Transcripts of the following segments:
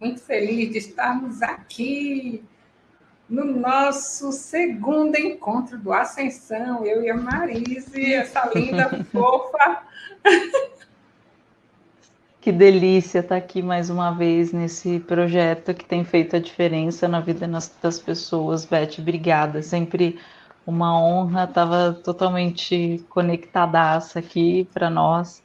muito feliz de estarmos aqui no nosso segundo encontro do Ascensão, eu e a Marise, essa linda fofa. Que delícia estar aqui mais uma vez nesse projeto que tem feito a diferença na vida das pessoas. Beth, obrigada. Sempre uma honra, estava totalmente conectadaça aqui para nós.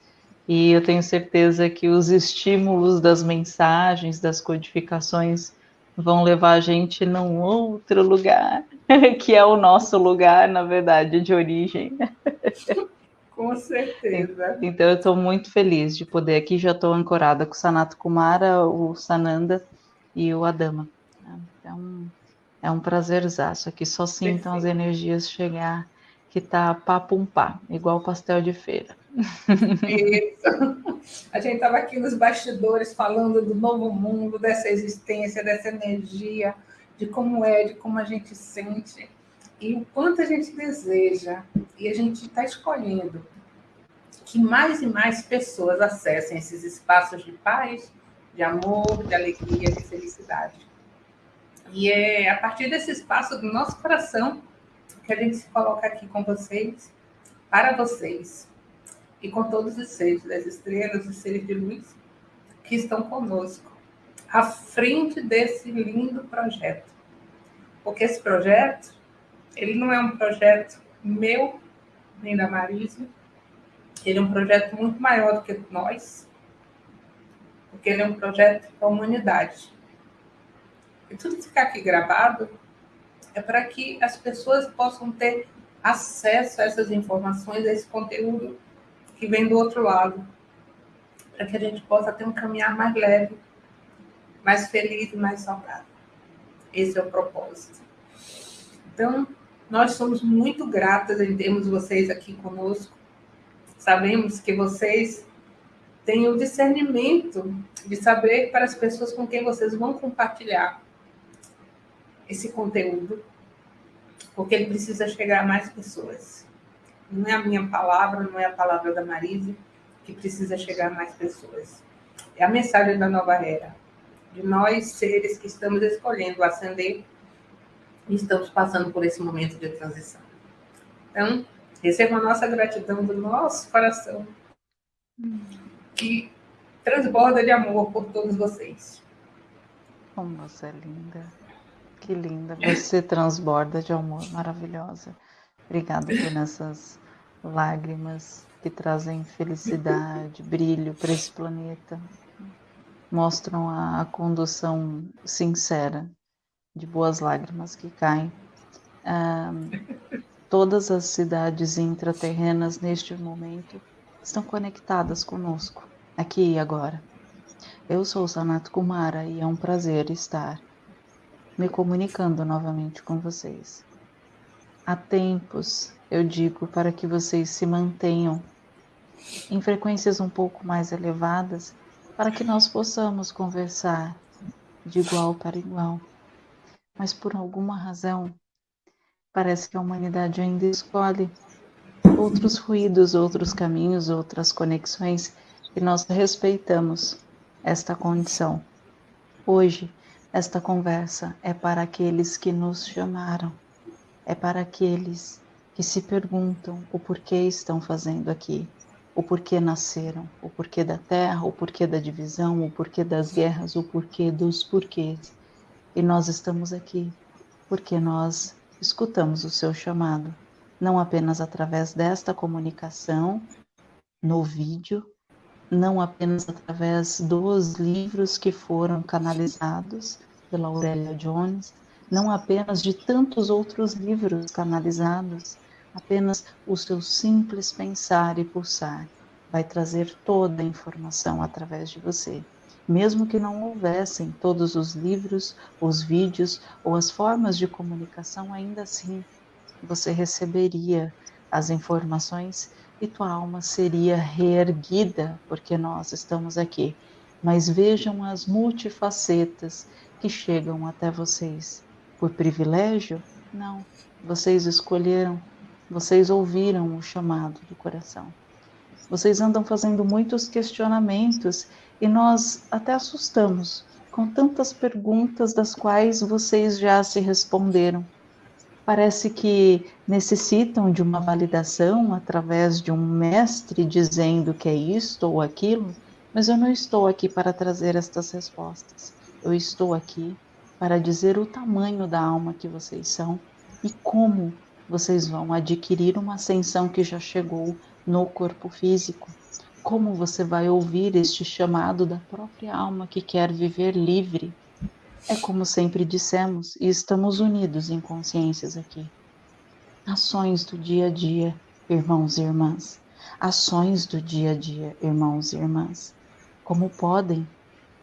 E eu tenho certeza que os estímulos das mensagens, das codificações, vão levar a gente num outro lugar, que é o nosso lugar, na verdade, de origem. Com certeza. Então, eu estou muito feliz de poder aqui, já estou ancorada com o Sanato Kumara, o Sananda e o Adama. Então, é um prazerzaço aqui, só sintam as energias chegar, que tá papumpá, igual pastel de feira. Isso. A gente estava aqui nos bastidores falando do novo mundo, dessa existência, dessa energia, de como é, de como a gente sente e o quanto a gente deseja. E a gente está escolhendo que mais e mais pessoas acessem esses espaços de paz, de amor, de alegria, de felicidade. E é a partir desse espaço do nosso coração que a gente se coloca aqui com vocês, para vocês, e com todos os seres das estrelas e seres de luz que estão conosco, à frente desse lindo projeto. Porque esse projeto, ele não é um projeto meu, nem da Marisa, ele é um projeto muito maior do que nós, porque ele é um projeto da humanidade. E tudo que ficar aqui gravado é para que as pessoas possam ter acesso a essas informações, a esse conteúdo que vem do outro lado, para que a gente possa ter um caminhar mais leve, mais feliz e mais saudável. Esse é o propósito. Então, nós somos muito gratas em termos vocês aqui conosco. Sabemos que vocês têm o discernimento de saber para as pessoas com quem vocês vão compartilhar esse conteúdo, porque ele precisa chegar a mais pessoas. Não é a minha palavra, não é a palavra da Marise que precisa chegar a mais pessoas. É a mensagem da nova era, de nós seres que estamos escolhendo ascender e estamos passando por esse momento de transição. Então, receba a nossa gratidão do nosso coração, que transborda de amor por todos vocês. Como você é linda. Que linda. Você transborda de amor, maravilhosa. Obrigada por essas lágrimas que trazem felicidade, brilho para esse planeta, mostram a, a, condução sincera de boas lágrimas que caem. Ah, todas as cidades intraterrenas neste momento estão conectadas conosco, aqui e agora. Eu sou Sanato Kumara e é um prazer estar me comunicando novamente com vocês. Há tempos eu digo para que vocês se mantenham em frequências um pouco mais elevadas, para que nós possamos conversar de igual para igual. Mas por alguma razão, parece que a humanidade ainda escolhe outros ruídos, outros caminhos, outras conexões, e nós respeitamos esta condição. Hoje, esta conversa é para aqueles que nos chamaram, é para aqueles que se perguntam o porquê estão fazendo aqui, o porquê nasceram, o porquê da terra, o porquê da divisão, o porquê das guerras, o porquê dos porquês. E nós estamos aqui porque nós escutamos o seu chamado, não apenas através desta comunicação no vídeo, não apenas através dos livros que foram canalizados pela Aurélia Jones, não apenas de tantos outros livros canalizados, apenas o seu simples pensar e pulsar vai trazer toda a informação através de você. Mesmo que não houvessem todos os livros, os vídeos ou as formas de comunicação, ainda assim você receberia as informações e tua alma seria reerguida, porque nós estamos aqui. Mas vejam as multifacetas que chegam até vocês por privilégio? Não. Vocês escolheram, vocês ouviram o chamado do coração. Vocês andam fazendo muitos questionamentos e nós até assustamos, com tantas perguntas das quais vocês já se responderam. Parece que necessitam de uma validação através de um mestre dizendo que é isto ou aquilo, mas eu não estou aqui para trazer estas respostas. Eu estou aqui para dizer o tamanho da alma que vocês são e como vocês vão adquirir uma ascensão que já chegou no corpo físico. Como você vai ouvir este chamado da própria alma que quer viver livre? É como sempre dissemos, e estamos unidos em consciências aqui. Ações do dia a dia, irmãos e irmãs. Ações do dia a dia, irmãos e irmãs. Como podem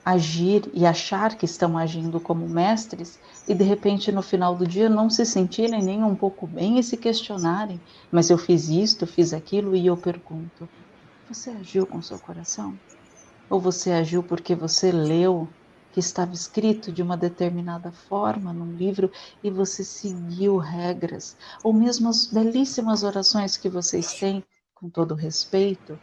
agir e achar que estão agindo como mestres e de repente no final do dia não se sentirem nem um pouco bem e se questionarem, mas eu fiz isto, fiz aquilo e eu pergunto: você agiu com seu coração? Ou você agiu porque você leu que estava escrito de uma determinada forma num livro e você seguiu regras, ou mesmo as belíssimas orações que vocês têm, com todo respeito,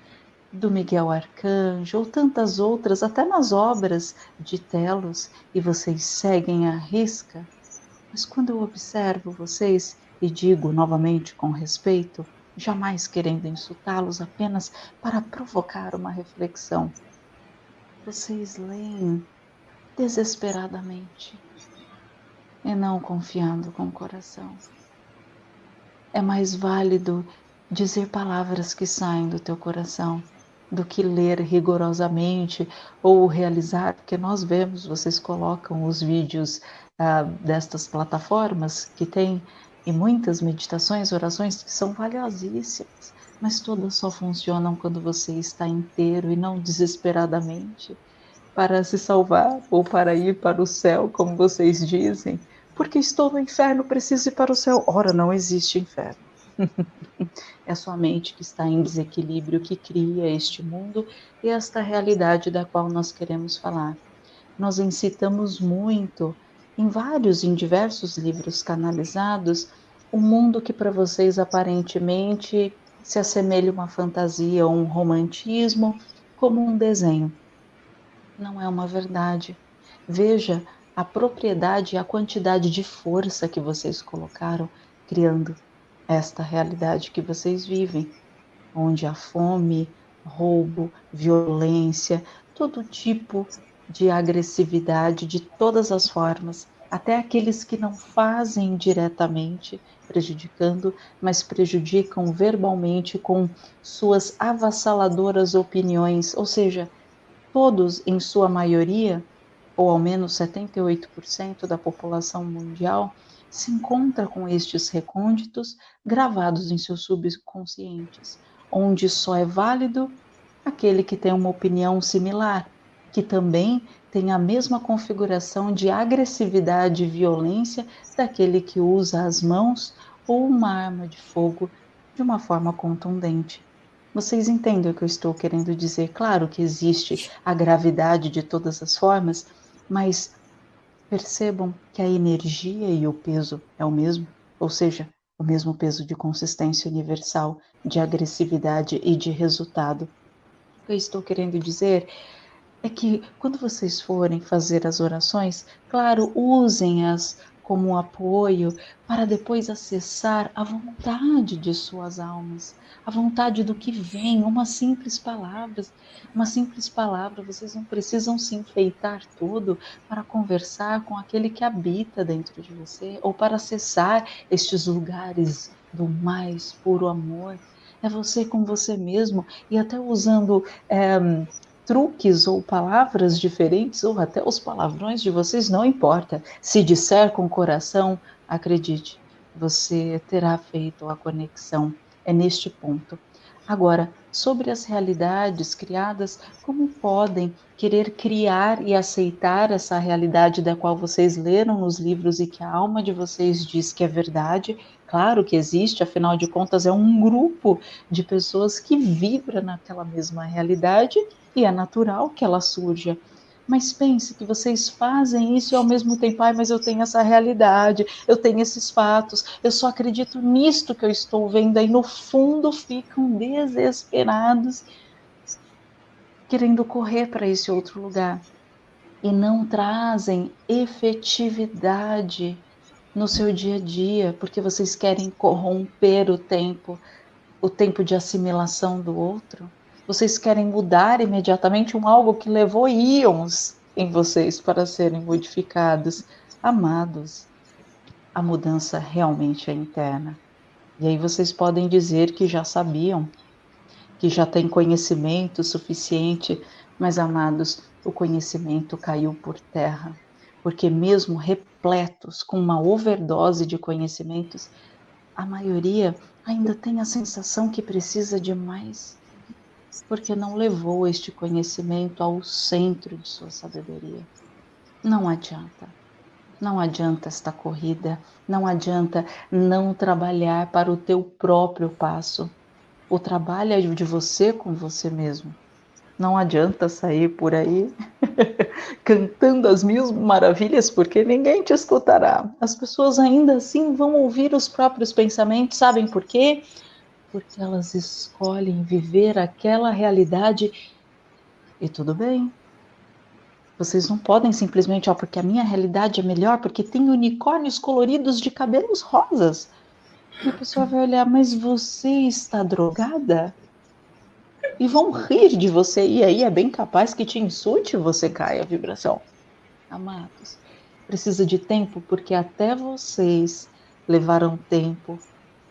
do Miguel Arcanjo ou tantas outras, até nas obras de Telos, e vocês seguem à risca. Mas quando eu observo vocês, e digo novamente com respeito, jamais querendo insultá-los, apenas para provocar uma reflexão, vocês leem desesperadamente e não confiando com o coração. É mais válido dizer palavras que saem do teu coração do que ler rigorosamente ou realizar, porque nós vemos, vocês colocam os vídeos ah, destas plataformas que tem e muitas meditações, orações que são valiosíssimas, mas todas só funcionam quando você está inteiro e não desesperadamente para se salvar ou para ir para o céu, como vocês dizem. Porque estou no inferno, preciso ir para o céu. Ora, não existe inferno. é a sua mente que está em desequilíbrio que cria este mundo e esta realidade da qual nós queremos falar. Nós incitamos muito, em vários, em diversos livros canalizados, o um mundo que para vocês aparentemente se assemelha a uma fantasia ou um romantismo, como um desenho. Não é uma verdade. Veja a propriedade e a quantidade de força que vocês colocaram criando esta realidade que vocês vivem, onde há fome, roubo, violência, todo tipo de agressividade de todas as formas, até aqueles que não fazem diretamente prejudicando, mas prejudicam verbalmente com suas avassaladoras opiniões, ou seja, todos em sua maioria, ou ao menos 78% da população mundial, se encontra com estes recônditos gravados em seus subconscientes, onde só é válido aquele que tem uma opinião similar, que também tem a mesma configuração de agressividade e violência daquele que usa as mãos ou uma arma de fogo de uma forma contundente. Vocês entendem o que eu estou querendo dizer? Claro que existe a gravidade de todas as formas, mas Percebam que a energia e o peso é o mesmo, ou seja, o mesmo peso de consistência universal, de agressividade e de resultado. O que eu estou querendo dizer é que quando vocês forem fazer as orações, claro, usem-as como um apoio para depois acessar a vontade de suas almas, a vontade do que vem, uma simples palavra, uma simples palavra, vocês não precisam se enfeitar tudo para conversar com aquele que habita dentro de você ou para acessar estes lugares do mais puro amor. É você com você mesmo e até usando é, truques ou palavras diferentes, ou até os palavrões de vocês, não importa. Se disser com o coração, acredite, você terá feito a conexão. É neste ponto. Agora, sobre as realidades criadas, como podem querer criar e aceitar essa realidade da qual vocês leram nos livros e que a alma de vocês diz que é verdade? Claro que existe, afinal de contas, é um grupo de pessoas que vibra naquela mesma realidade e é natural que ela surja. Mas pense que vocês fazem isso e ao mesmo tempo, ai, mas eu tenho essa realidade, eu tenho esses fatos, eu só acredito nisto que eu estou vendo, aí no fundo ficam desesperados, querendo correr para esse outro lugar. e não trazem efetividade no seu dia a dia, porque vocês querem corromper o tempo, o tempo de assimilação do outro. Vocês querem mudar imediatamente um algo que levou íons em vocês para serem modificados. Amados, a mudança realmente é interna. E aí vocês podem dizer que já sabiam, que já têm conhecimento suficiente, mas amados, o conhecimento caiu por terra, porque mesmo repletos com uma overdose de conhecimentos, a maioria ainda tem a sensação que precisa de mais, porque não levou este conhecimento ao centro de sua sabedoria. Não adianta. Não adianta esta corrida, não adianta não trabalhar para o teu próprio passo. O trabalho é de você com você mesmo. Não adianta sair por aí cantando as mil maravilhas, porque ninguém te escutará. As pessoas ainda assim vão ouvir os próprios pensamentos, sabem por quê? Porque elas escolhem viver aquela realidade e tudo bem, vocês não podem simplesmente, ó, porque a minha realidade é melhor, porque tem unicórnios coloridos de cabelos rosas. E a pessoa vai olhar, mas você está drogada? E vão rir de você. E aí é bem capaz que te insulte você caia a vibração. Amados, precisa de tempo, porque até vocês levaram tempo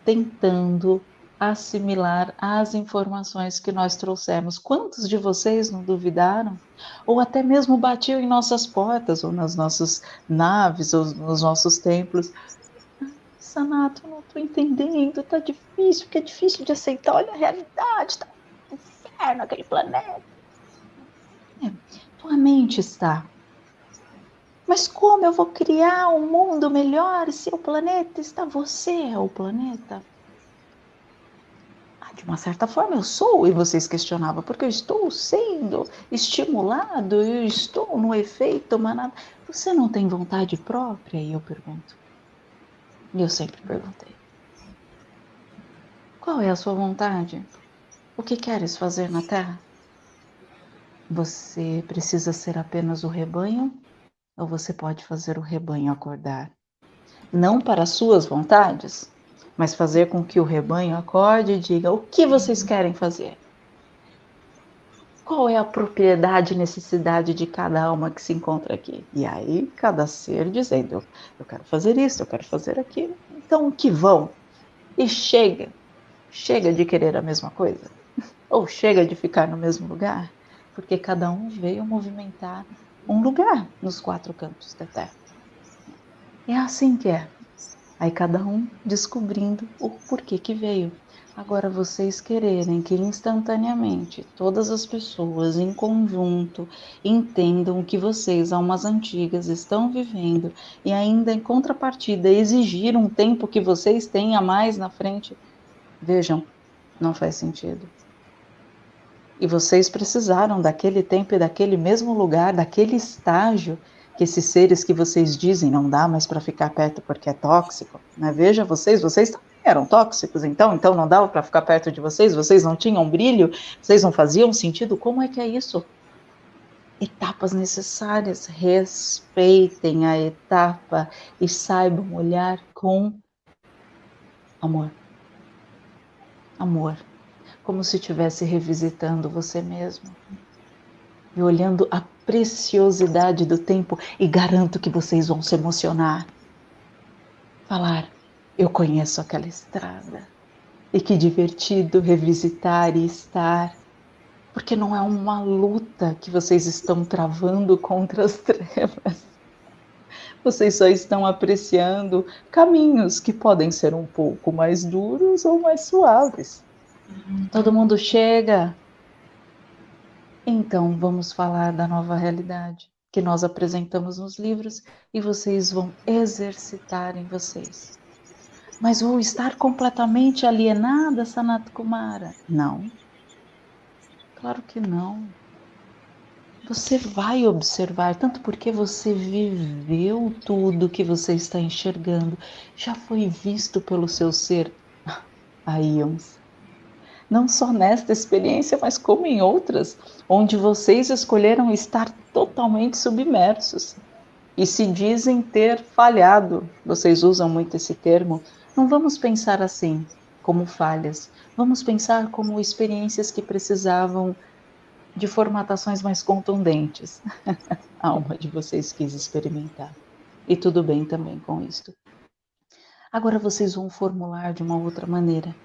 tentando assimilar as informações que nós trouxemos. Quantos de vocês não duvidaram? Ou até mesmo batiam em nossas portas, ou nas nossas naves, ou nos nossos templos. Sanato, não estou entendendo, tá difícil, que é difícil de aceitar. Olha a realidade, tá um inferno aquele planeta. É, tua mente está. Mas como eu vou criar um mundo melhor se o planeta está? Você é o planeta de uma certa forma eu sou, e vocês questionavam, porque eu estou sendo estimulado, eu estou no efeito manada. Você não tem vontade própria? E eu pergunto. E eu sempre perguntei. Qual é a sua vontade? O que queres fazer na Terra? Você precisa ser apenas o rebanho ou você pode fazer o rebanho acordar? Não para suas vontades, mas fazer com que o rebanho acorde e diga o que vocês querem fazer. Qual é a propriedade e necessidade de cada alma que se encontra aqui? E aí, cada ser dizendo: eu quero fazer isso, eu quero fazer aquilo. Então, que vão? E chega. Chega de querer a mesma coisa. Ou chega de ficar no mesmo lugar. Porque cada um veio movimentar um lugar nos quatro cantos da Terra. É assim que é. Aí cada um descobrindo o porquê que veio. Agora vocês quererem que instantaneamente todas as pessoas em conjunto entendam o que vocês, almas antigas, estão vivendo e ainda em contrapartida exigir um tempo que vocês têm a mais na frente, vejam, não faz sentido. E vocês precisaram daquele tempo e daquele mesmo lugar, daquele estágio que esses seres que vocês dizem não dá mais para ficar perto porque é tóxico, né? Veja vocês, vocês também eram tóxicos, então, então não dava para ficar perto de vocês, vocês não tinham brilho, vocês não faziam sentido. Como é que é isso? Etapas necessárias, respeitem a etapa e saibam olhar com amor. Amor, como se estivesse revisitando você mesmo e olhando a preciosidade do tempo e garanto que vocês vão se emocionar. Falar, eu conheço aquela estrada. E que divertido revisitar e estar. Porque não é uma luta que vocês estão travando contra as trevas. Vocês só estão apreciando caminhos que podem ser um pouco mais duros ou mais suaves. Todo mundo chega, então, vamos falar da nova realidade que nós apresentamos nos livros e vocês vão exercitar em vocês. Mas vou estar completamente alienada, Sanat Kumara? Não. Claro que não. Você vai observar, tanto porque você viveu tudo que você está enxergando, já foi visto pelo seu ser há íons. Não só nesta experiência, mas como em outras, onde vocês escolheram estar totalmente submersos e se dizem ter falhado. Vocês usam muito esse termo. Não vamos pensar assim, como falhas. Vamos pensar como experiências que precisavam de formatações mais contundentes. A alma de vocês quis experimentar. E tudo bem também com isto. Agora vocês vão formular de uma outra maneira.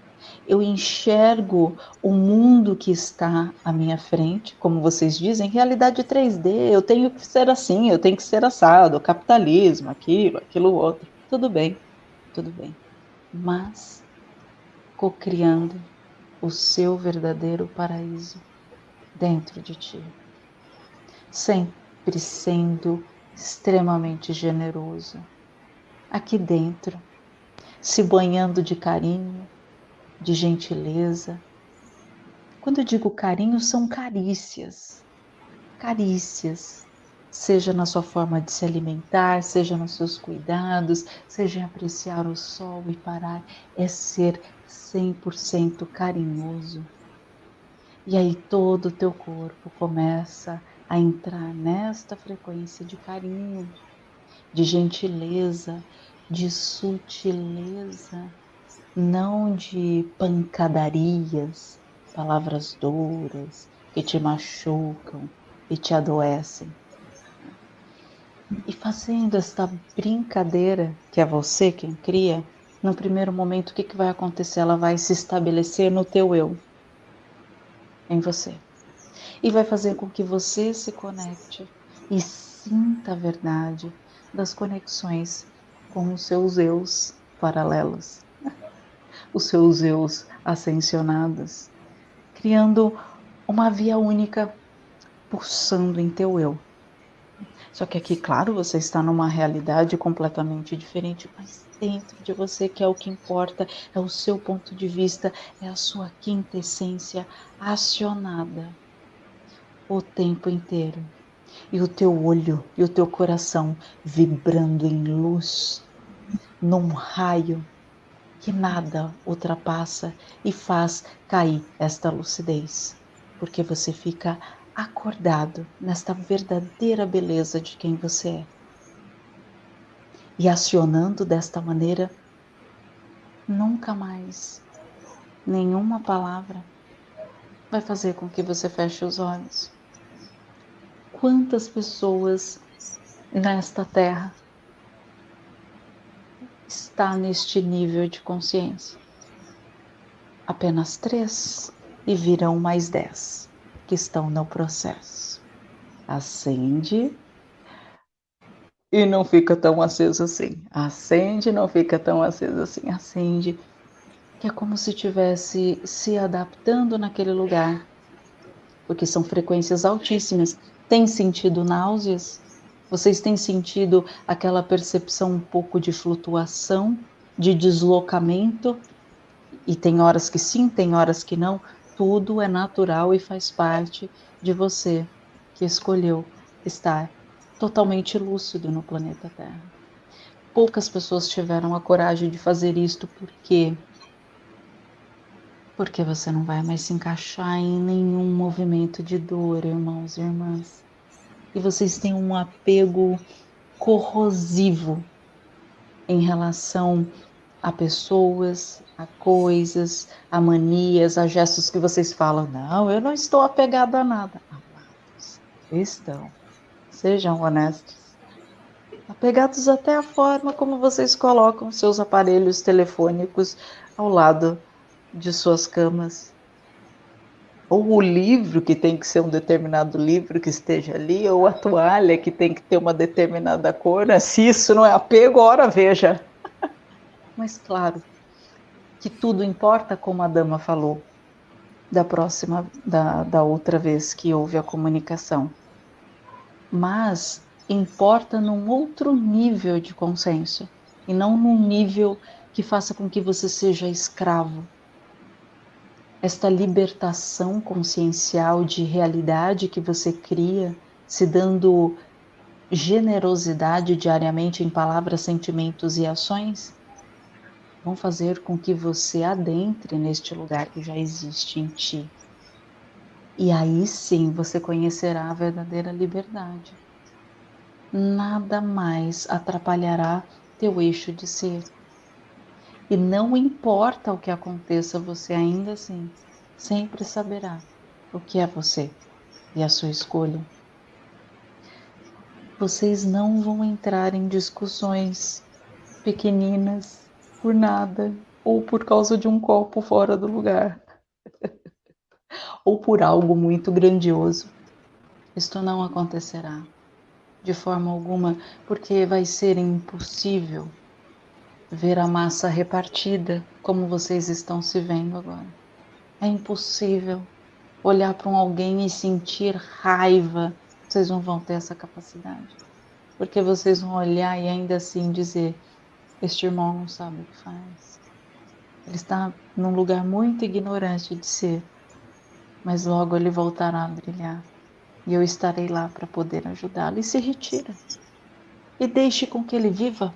Eu enxergo o mundo que está à minha frente, como vocês dizem, realidade 3D. Eu tenho que ser assim, eu tenho que ser assado, capitalismo, aquilo, aquilo outro. Tudo bem, tudo bem. Mas cocriando o seu verdadeiro paraíso dentro de ti, sempre sendo extremamente generoso aqui dentro se banhando de carinho, de gentileza. Quando eu digo carinho, são carícias. Carícias. Seja na sua forma de se alimentar, seja nos seus cuidados, seja em apreciar o sol e parar, é ser 100% carinhoso. E aí todo o teu corpo começa a entrar nesta frequência de carinho, de gentileza, de sutileza, não de pancadarias, palavras duras que te machucam e te adoecem. E fazendo esta brincadeira, que é você quem cria, no primeiro momento o que, que vai acontecer? Ela vai se estabelecer no teu eu, em você. E vai fazer com que você se conecte e sinta a verdade das conexões com os seus eus paralelos, os seus eus ascensionados, criando uma via única pulsando em teu eu. Só que aqui, claro, você está numa realidade completamente diferente, mas dentro de você, que é o que importa, é o seu ponto de vista, é a sua quinta essência acionada o tempo inteiro e o teu olho e o teu coração vibrando em luz, num raio que nada ultrapassa e faz cair esta lucidez, porque você fica acordado nesta verdadeira beleza de quem você é. E acionando desta maneira, nunca mais nenhuma palavra vai fazer com que você feche os olhos quantas pessoas nesta terra está neste nível de consciência? Apenas três e virão mais dez que estão no processo. Acende e não fica tão aceso assim. Acende não fica tão aceso assim. Acende, que é como se estivesse se adaptando naquele lugar, porque são frequências altíssimas tem sentido náuseas? Vocês têm sentido aquela percepção um pouco de flutuação, de deslocamento? E tem horas que sim, tem horas que não. Tudo é natural e faz parte de você que escolheu estar totalmente lúcido no planeta Terra. Poucas pessoas tiveram a coragem de fazer isto porque porque você não vai mais se encaixar em nenhum movimento de dor, irmãos e irmãs. E vocês têm um apego corrosivo em relação a pessoas, a coisas, a manias, a gestos que vocês falam. Não, eu não estou apegado a nada. Amados, estão. Sejam honestos. Apegados até a forma como vocês colocam seus aparelhos telefônicos ao lado de suas camas. Ou o livro que tem que ser um determinado livro que esteja ali, ou a toalha que tem que ter uma determinada cor. Né? Se isso não é apego, ora veja. Mas claro que tudo importa, como a dama falou, da próxima, da, da outra vez que houve a comunicação. Mas importa num outro nível de consenso e não num nível que faça com que você seja escravo esta libertação consciencial de realidade que você cria, se dando generosidade diariamente em palavras, sentimentos e ações, vão fazer com que você adentre neste lugar que já existe em ti. E aí sim você conhecerá a verdadeira liberdade. Nada mais atrapalhará teu eixo de ser. E não importa o que aconteça, você ainda assim sempre saberá o que é você e a sua escolha. Vocês não vão entrar em discussões pequeninas por nada ou por causa de um copo fora do lugar ou por algo muito grandioso. Isto não acontecerá de forma alguma, porque vai ser impossível ver a massa repartida como vocês estão se vendo agora. É impossível olhar para um alguém e sentir raiva. Vocês não vão ter essa capacidade. Porque vocês vão olhar e ainda assim dizer: Este irmão não sabe o que faz. Ele está num lugar muito ignorante de ser, mas logo ele voltará a brilhar. E eu estarei lá para poder ajudá-lo. E se retira. E deixe com que ele viva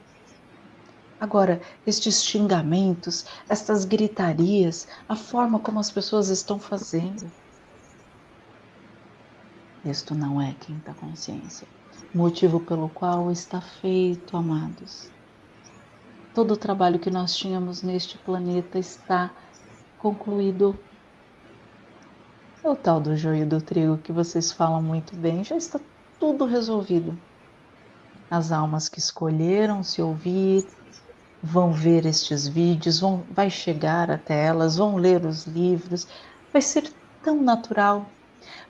Agora, estes xingamentos, estas gritarias, a forma como as pessoas estão fazendo. Isto não é quinta consciência, motivo pelo qual está feito, amados. Todo o trabalho que nós tínhamos neste planeta está concluído. É o tal do joio do trigo que vocês falam muito bem, já está tudo resolvido. As almas que escolheram se ouvir, vão ver estes vídeos, vão, vai chegar até elas, vão ler os livros, vai ser tão natural.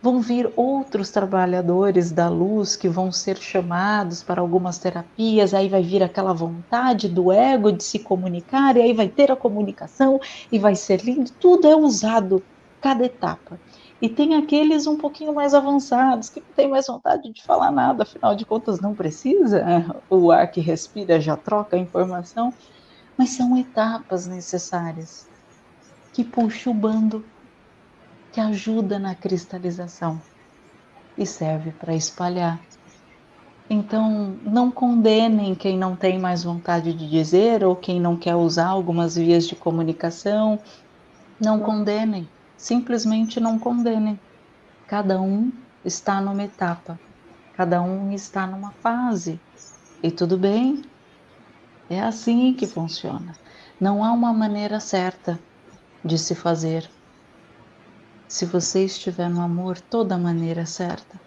Vão vir outros trabalhadores da luz que vão ser chamados para algumas terapias, aí vai vir aquela vontade do ego de se comunicar, e aí vai ter a comunicação e vai ser lindo. Tudo é usado, cada etapa. E tem aqueles um pouquinho mais avançados, que não tem mais vontade de falar nada, afinal de contas não precisa, o ar que respira já troca a informação, mas são etapas necessárias que puxa o bando, que ajuda na cristalização e serve para espalhar. Então, não condenem quem não tem mais vontade de dizer ou quem não quer usar algumas vias de comunicação. Não condenem simplesmente não condenem. Cada um está numa etapa, cada um está numa fase. E tudo bem, é assim que funciona. Não há uma maneira certa de se fazer. Se você estiver no amor, toda maneira é certa.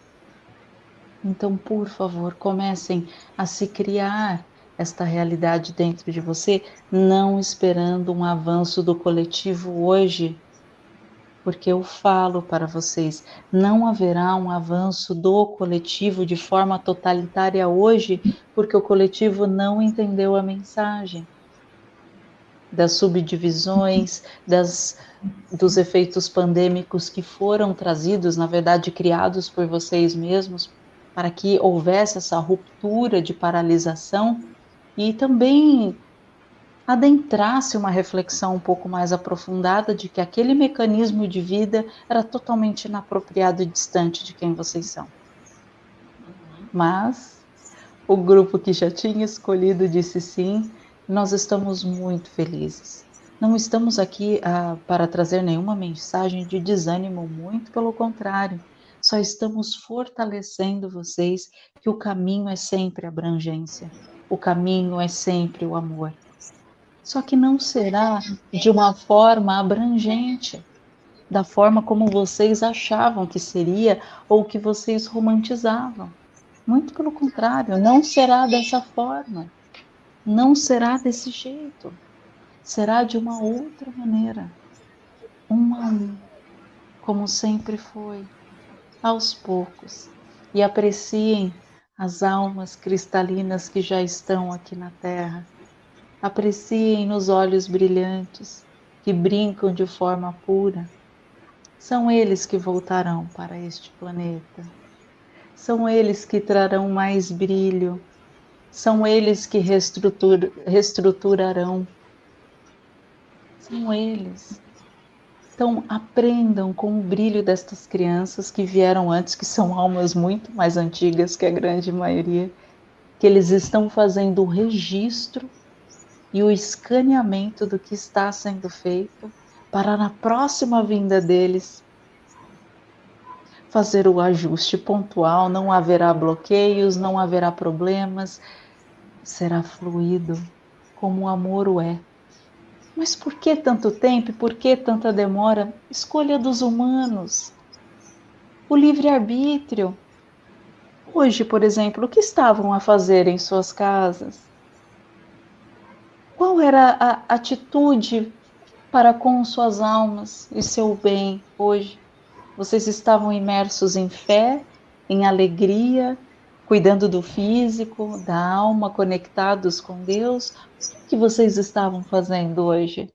Então, por favor, comecem a se criar esta realidade dentro de você, não esperando um avanço do coletivo hoje, porque eu falo para vocês, não haverá um avanço do coletivo de forma totalitária hoje, porque o coletivo não entendeu a mensagem das subdivisões, das, dos efeitos pandêmicos que foram trazidos, na verdade, criados por vocês mesmos, para que houvesse essa ruptura de paralisação e também adentrasse uma reflexão um pouco mais aprofundada de que aquele mecanismo de vida era totalmente inapropriado e distante de quem vocês são. Mas o grupo que já tinha escolhido disse sim, nós estamos muito felizes. Não estamos aqui ah, para trazer nenhuma mensagem de desânimo, muito pelo contrário. Só estamos fortalecendo vocês que o caminho é sempre abrangência, o caminho é sempre o amor só que não será de uma forma abrangente, da forma como vocês achavam que seria ou que vocês romantizavam. Muito pelo contrário, não será dessa forma. Não será desse jeito. Será de uma outra maneira. Um a um, como sempre foi, aos poucos. E apreciem as almas cristalinas que já estão aqui na Terra Apreciem nos olhos brilhantes que brincam de forma pura. São eles que voltarão para este planeta. São eles que trarão mais brilho. São eles que reestrutur reestruturarão. São eles. Então, aprendam com o brilho destas crianças que vieram antes, que são almas muito mais antigas que a grande maioria, que eles estão fazendo o registro e o escaneamento do que está sendo feito para na próxima vinda deles fazer o ajuste pontual, não haverá bloqueios, não haverá problemas, será fluido como o amor o é. Mas por que tanto tempo? Por que tanta demora? Escolha dos humanos. O livre-arbítrio. Hoje, por exemplo, o que estavam a fazer em suas casas? Qual era a atitude para com suas almas e seu bem hoje? Vocês estavam imersos em fé, em alegria, cuidando do físico, da alma, conectados com Deus? O que vocês estavam fazendo hoje?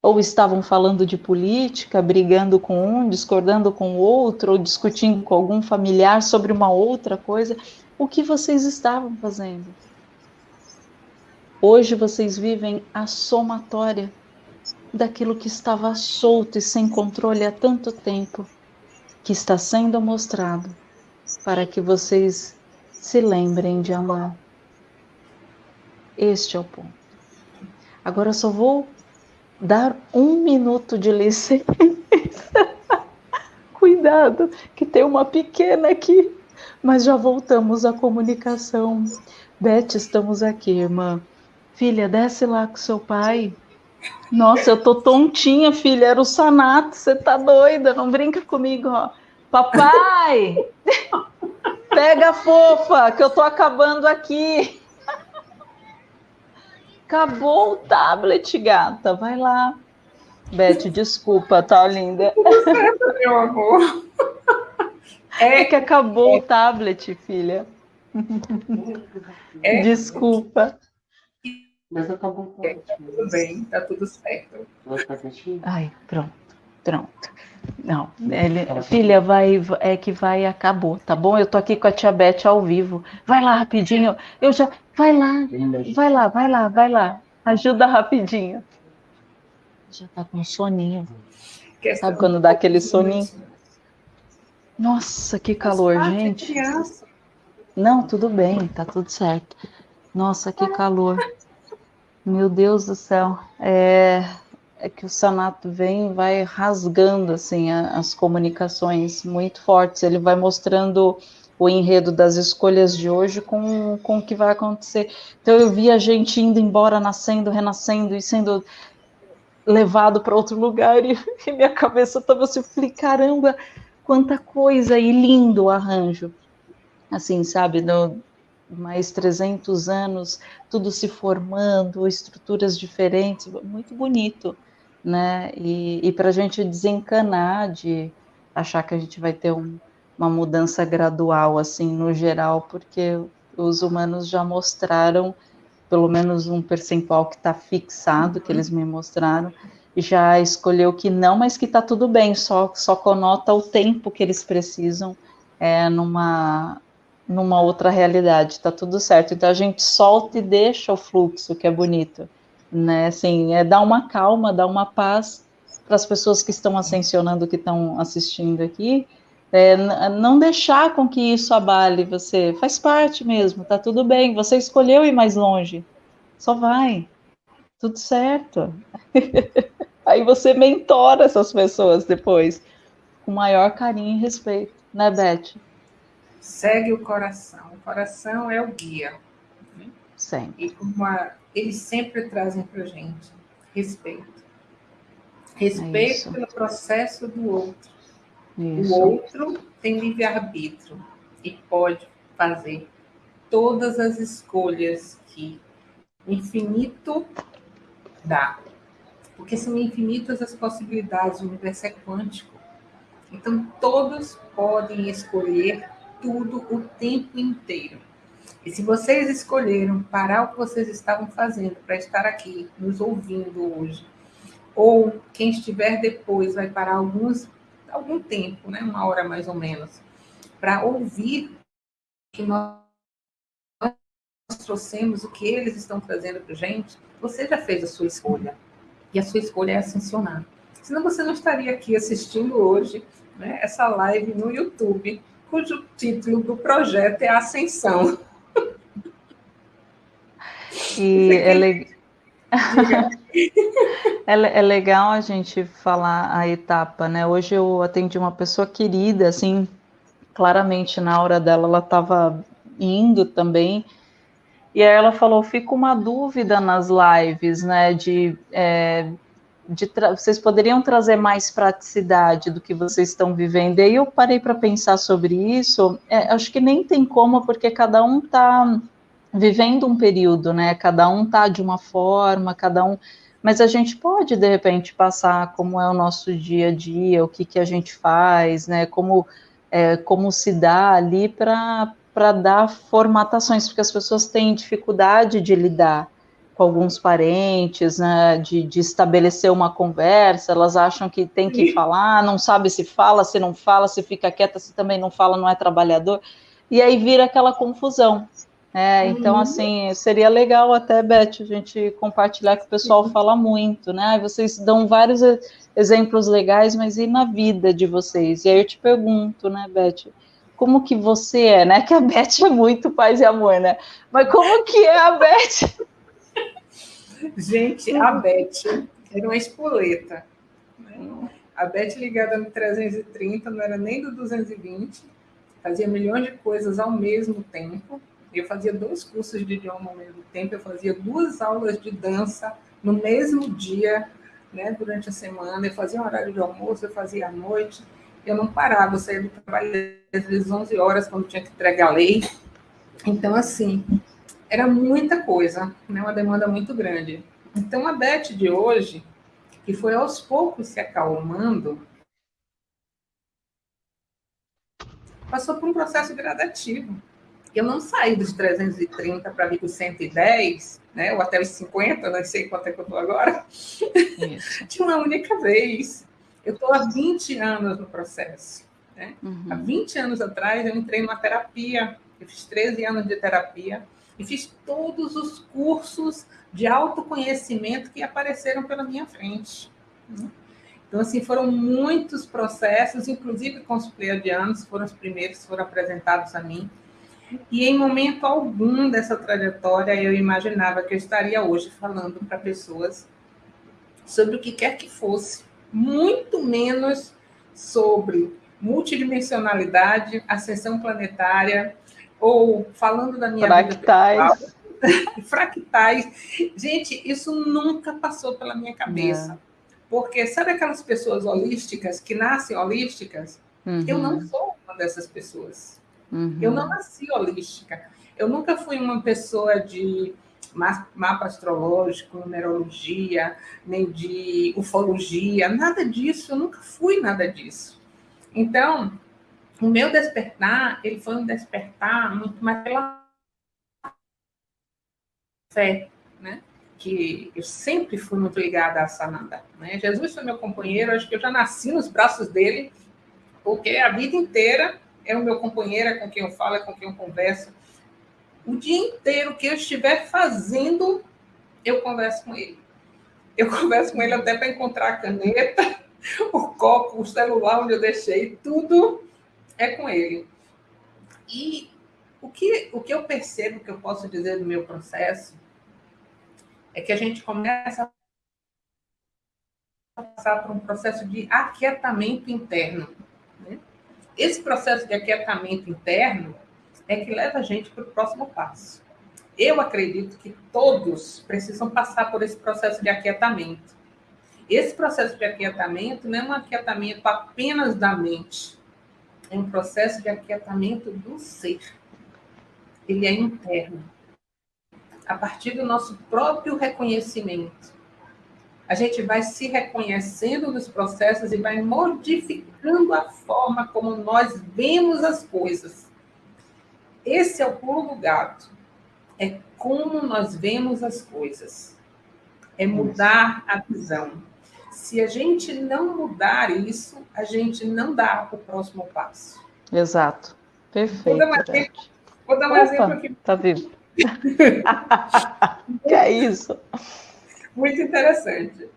Ou estavam falando de política, brigando com um, discordando com o outro, ou discutindo com algum familiar sobre uma outra coisa? O que vocês estavam fazendo? Hoje vocês vivem a somatória daquilo que estava solto e sem controle há tanto tempo, que está sendo mostrado para que vocês se lembrem de amar. Este é o ponto. Agora eu só vou dar um minuto de licença. Cuidado, que tem uma pequena aqui, mas já voltamos à comunicação. Beth, estamos aqui, irmã. Filha, desce lá com seu pai. Nossa, eu tô tontinha, filha. Era o Sanato. Você tá doida? Não brinca comigo, ó. Papai! Pega fofa, que eu tô acabando aqui. Acabou o tablet, gata. Vai lá. Beth, desculpa, tá linda. Meu amor. É que acabou é. o tablet, filha. É. Desculpa. Mas acabou o é, tá tudo bem, tá tudo certo. Ai, pronto, pronto. Não, ele, filha, vai, é que vai, acabou, tá bom? Eu tô aqui com a tia Beth ao vivo. Vai lá rapidinho. Eu já, vai lá, vai lá, vai lá, vai lá. Ajuda rapidinho. Já tá com soninho. Sabe quando dá aquele soninho? Nossa, que calor, gente. Não, tudo bem, tá tudo certo. Nossa, que calor. Meu Deus do céu. É, é que o Sanato vem e vai rasgando assim a, as comunicações muito fortes. Ele vai mostrando o enredo das escolhas de hoje com, com o que vai acontecer. Então eu vi a gente indo embora, nascendo, renascendo e sendo levado para outro lugar e, e minha cabeça estava assim, falei, caramba, quanta coisa e lindo o arranjo. Assim, sabe, no, mais 300 anos, tudo se formando, estruturas diferentes, muito bonito né? E, e para a gente desencanar de achar que a gente vai ter um, uma mudança gradual, assim, no geral, porque os humanos já mostraram pelo menos um percentual que está fixado, que eles me mostraram, já escolheu que não, mas que está tudo bem, só, só conota o tempo que eles precisam é, numa, numa outra realidade, está tudo certo. Então a gente solta e deixa o fluxo, que é bonito né? Assim, é dar uma calma, dar uma paz para as pessoas que estão ascensionando, que estão assistindo aqui, é, não deixar com que isso abale você. Faz parte mesmo, tá tudo bem. Você escolheu ir mais longe, só vai, tudo certo. Aí você mentora essas pessoas depois, com maior carinho e respeito, né, Beth? Segue o coração. O coração é o guia. Né? Sempre. E uma eles sempre trazem para gente respeito. Respeito é pelo processo do outro. Isso. O outro tem livre-arbítrio e pode fazer todas as escolhas que o infinito dá. Porque são infinitas as possibilidades, o universo é quântico. Então, todos podem escolher tudo o tempo inteiro. E se vocês escolheram parar o que vocês estavam fazendo para estar aqui nos ouvindo hoje, ou quem estiver depois vai parar alguns, algum tempo, né, uma hora mais ou menos, para ouvir que nós trouxemos, o que eles estão trazendo para gente, você já fez a sua escolha. E a sua escolha é ascensionar. Senão você não estaria aqui assistindo hoje né, essa live no YouTube, cujo título do projeto é Ascensão. E é, le... é, é legal a gente falar a etapa, né? Hoje eu atendi uma pessoa querida, assim, claramente na hora dela ela estava indo também. E aí ela falou: fica uma dúvida nas lives, né? De, é, de vocês poderiam trazer mais praticidade do que vocês estão vivendo. E aí eu parei para pensar sobre isso. É, acho que nem tem como, porque cada um está vivendo um período, né? Cada um tá de uma forma, cada um. Mas a gente pode, de repente, passar como é o nosso dia a dia, o que, que a gente faz, né? Como, é, como se dá ali para dar formatações, porque as pessoas têm dificuldade de lidar com alguns parentes, né, de, de, estabelecer uma conversa, elas acham que tem que falar, não sabe se fala, se não fala, se fica quieta, se também não fala, não é trabalhador, e aí vira aquela confusão. É, então, uhum. assim, seria legal até, Beth, a gente compartilhar que o pessoal fala muito, né? Vocês dão vários exemplos legais, mas e na vida de vocês? E aí eu te pergunto, né, Beth, como que você é, né? Que a Beth é muito paz e amor, né? Mas como que é a Beth? Gente, a Beth era uma espoleta. Né? A Beth ligada no 330 não era nem do 220, fazia milhões de coisas ao mesmo tempo eu fazia dois cursos de idioma ao mesmo tempo, eu fazia duas aulas de dança no mesmo dia, né, durante a semana, eu fazia um horário de almoço, eu fazia à noite, eu não parava, eu saía do trabalho às vezes 11 horas, quando tinha que entregar a lei. Então, assim, era muita coisa, né, uma demanda muito grande. Então, a Beth de hoje, que foi aos poucos se acalmando, passou por um processo gradativo eu não saí dos 330 para vir para os 110, né, ou até os 50, não sei quanto é que eu estou agora, de uma única vez. Eu estou há 20 anos no processo. Né? Uhum. Há 20 anos atrás, eu entrei numa terapia, eu fiz 13 anos de terapia, e fiz todos os cursos de autoconhecimento que apareceram pela minha frente. Né? Então, assim, foram muitos processos, inclusive com os pleiadianos, foram os primeiros que foram apresentados a mim. E em momento algum dessa trajetória eu imaginava que eu estaria hoje falando para pessoas sobre o que quer que fosse, muito menos sobre multidimensionalidade, ascensão planetária, ou falando da minha fractais. vida fractais. Gente, isso nunca passou pela minha cabeça. Porque sabe aquelas pessoas holísticas que nascem holísticas? Uhum. Eu não sou uma dessas pessoas. Uhum. Eu não nasci holística. Eu nunca fui uma pessoa de mapa astrológico, numerologia, nem de ufologia, nada disso. Eu nunca fui nada disso. Então, o meu despertar, ele foi um despertar muito mais pela fé, né? Que eu sempre fui muito ligada a Sananda. Né? Jesus foi meu companheiro, acho que eu já nasci nos braços dele, porque a vida inteira é o meu companheiro, é com quem eu falo, é com quem eu converso. O dia inteiro que eu estiver fazendo, eu converso com ele. Eu converso com ele até para encontrar a caneta, o copo, o celular onde eu deixei, tudo é com ele. E o que, o que eu percebo que eu posso dizer do meu processo é que a gente começa a passar por um processo de aquietamento interno. Esse processo de aquietamento interno é que leva a gente para o próximo passo. Eu acredito que todos precisam passar por esse processo de aquietamento. Esse processo de aquietamento não é um aquietamento apenas da mente, um processo de aquietamento do ser. Ele é interno. A partir do nosso próprio reconhecimento a gente vai se reconhecendo nos processos e vai modificando a forma como nós vemos as coisas. Esse é o pulo do gato. É como nós vemos as coisas. É mudar a visão. Se a gente não mudar isso, a gente não dá o próximo passo. Exato. Perfeito. Vou dar um exemplo, vou dar um Opa, exemplo aqui. Tá vivo. que é isso? muito interessante.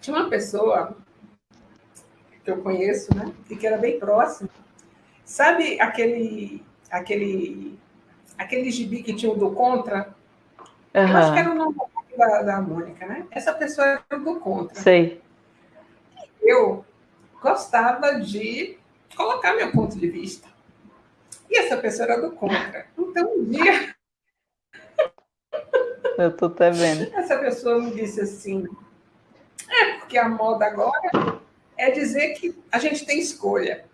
Tinha uma pessoa que eu conheço, né, e que era bem próximo. Sabe aquele aquele aquele gibi que tinha o do contra? Uhum. Eu acho que era o nome da, da Mônica, né? Essa pessoa era do contra. Sei. Eu gostava de colocar meu ponto de vista. E essa pessoa era do contra. Então, um dia. Eu tô até vendo. Essa pessoa me disse assim: é porque a moda agora é dizer que a gente tem escolha.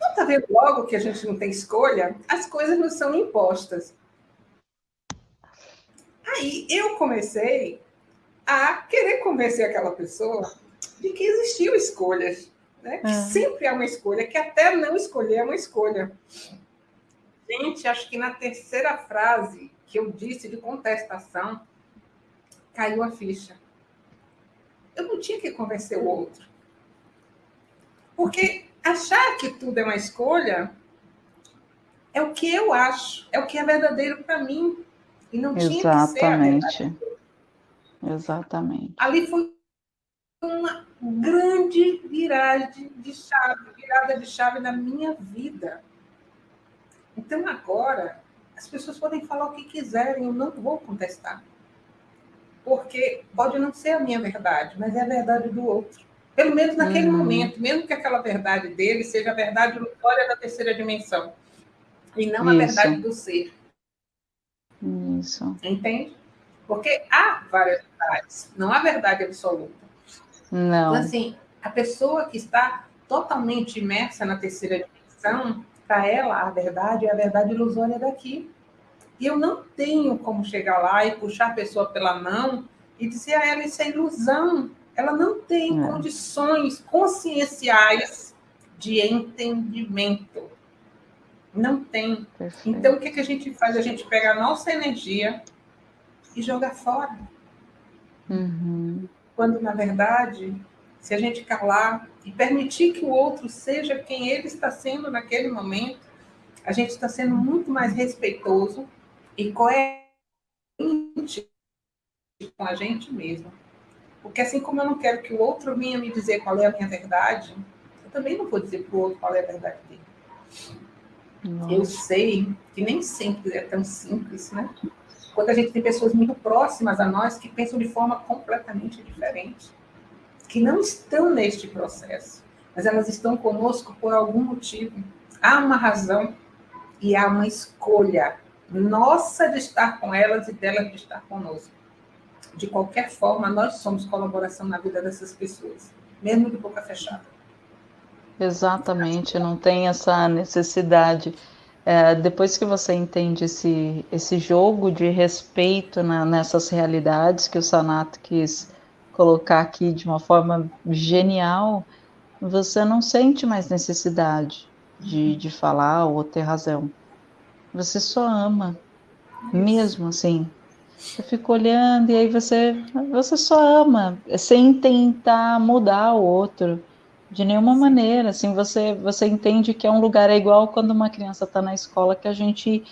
Não está vendo logo que a gente não tem escolha? As coisas não são impostas. Aí eu comecei a querer convencer aquela pessoa de que existiam escolhas, né? que ah. sempre há uma escolha, que até não escolher é uma escolha. Gente, acho que na terceira frase que eu disse de contestação, caiu a ficha. Eu não tinha que convencer o outro. Porque achar que tudo é uma escolha é o que eu acho, é o que é verdadeiro para mim. E não Exatamente. tinha que ser a verdade. Exatamente. Ali foi uma grande viragem de chave, virada de chave na minha vida. Então agora as pessoas podem falar o que quiserem, eu não vou contestar. Porque pode não ser a minha verdade, mas é a verdade do outro. Pelo menos naquele uhum. momento, mesmo que aquela verdade dele seja a verdade ilusória da terceira dimensão, e não Isso. a verdade do ser. Isso. Entende? Porque há várias verdades, não há verdade absoluta. Não. Então, assim, a pessoa que está totalmente imersa na terceira dimensão, para ela, a verdade é a verdade ilusória daqui. E eu não tenho como chegar lá e puxar a pessoa pela mão e dizer a ela isso é ilusão ela não tem é. condições conscienciais de entendimento. Não tem. Perfeito. Então, o que, que a gente faz? A gente pega a nossa energia e joga fora. Uhum. Quando, na verdade, se a gente calar e permitir que o outro seja quem ele está sendo naquele momento, a gente está sendo muito mais respeitoso e coerente com a gente mesmo. Porque assim como eu não quero que o outro venha me dizer qual é a minha verdade, eu também não vou dizer para o outro qual é a verdade dele. Nossa. Eu sei que nem sempre é tão simples, né? Quando a gente tem pessoas muito próximas a nós que pensam de forma completamente diferente, que não estão neste processo, mas elas estão conosco por algum motivo. Há uma razão e há uma escolha nossa de estar com elas e delas de estar conosco de qualquer forma, nós somos colaboração na vida dessas pessoas, mesmo de boca fechada. Exatamente, não tem essa necessidade. É, depois que você entende esse, esse jogo de respeito na, nessas realidades que o Sanato quis colocar aqui de uma forma genial, você não sente mais necessidade de, de falar ou ter razão. Você só ama, mesmo assim, você fica olhando e aí você, você só ama, sem tentar mudar o outro de nenhuma maneira. Assim, você, você entende que é um lugar é igual quando uma criança está na escola que a gente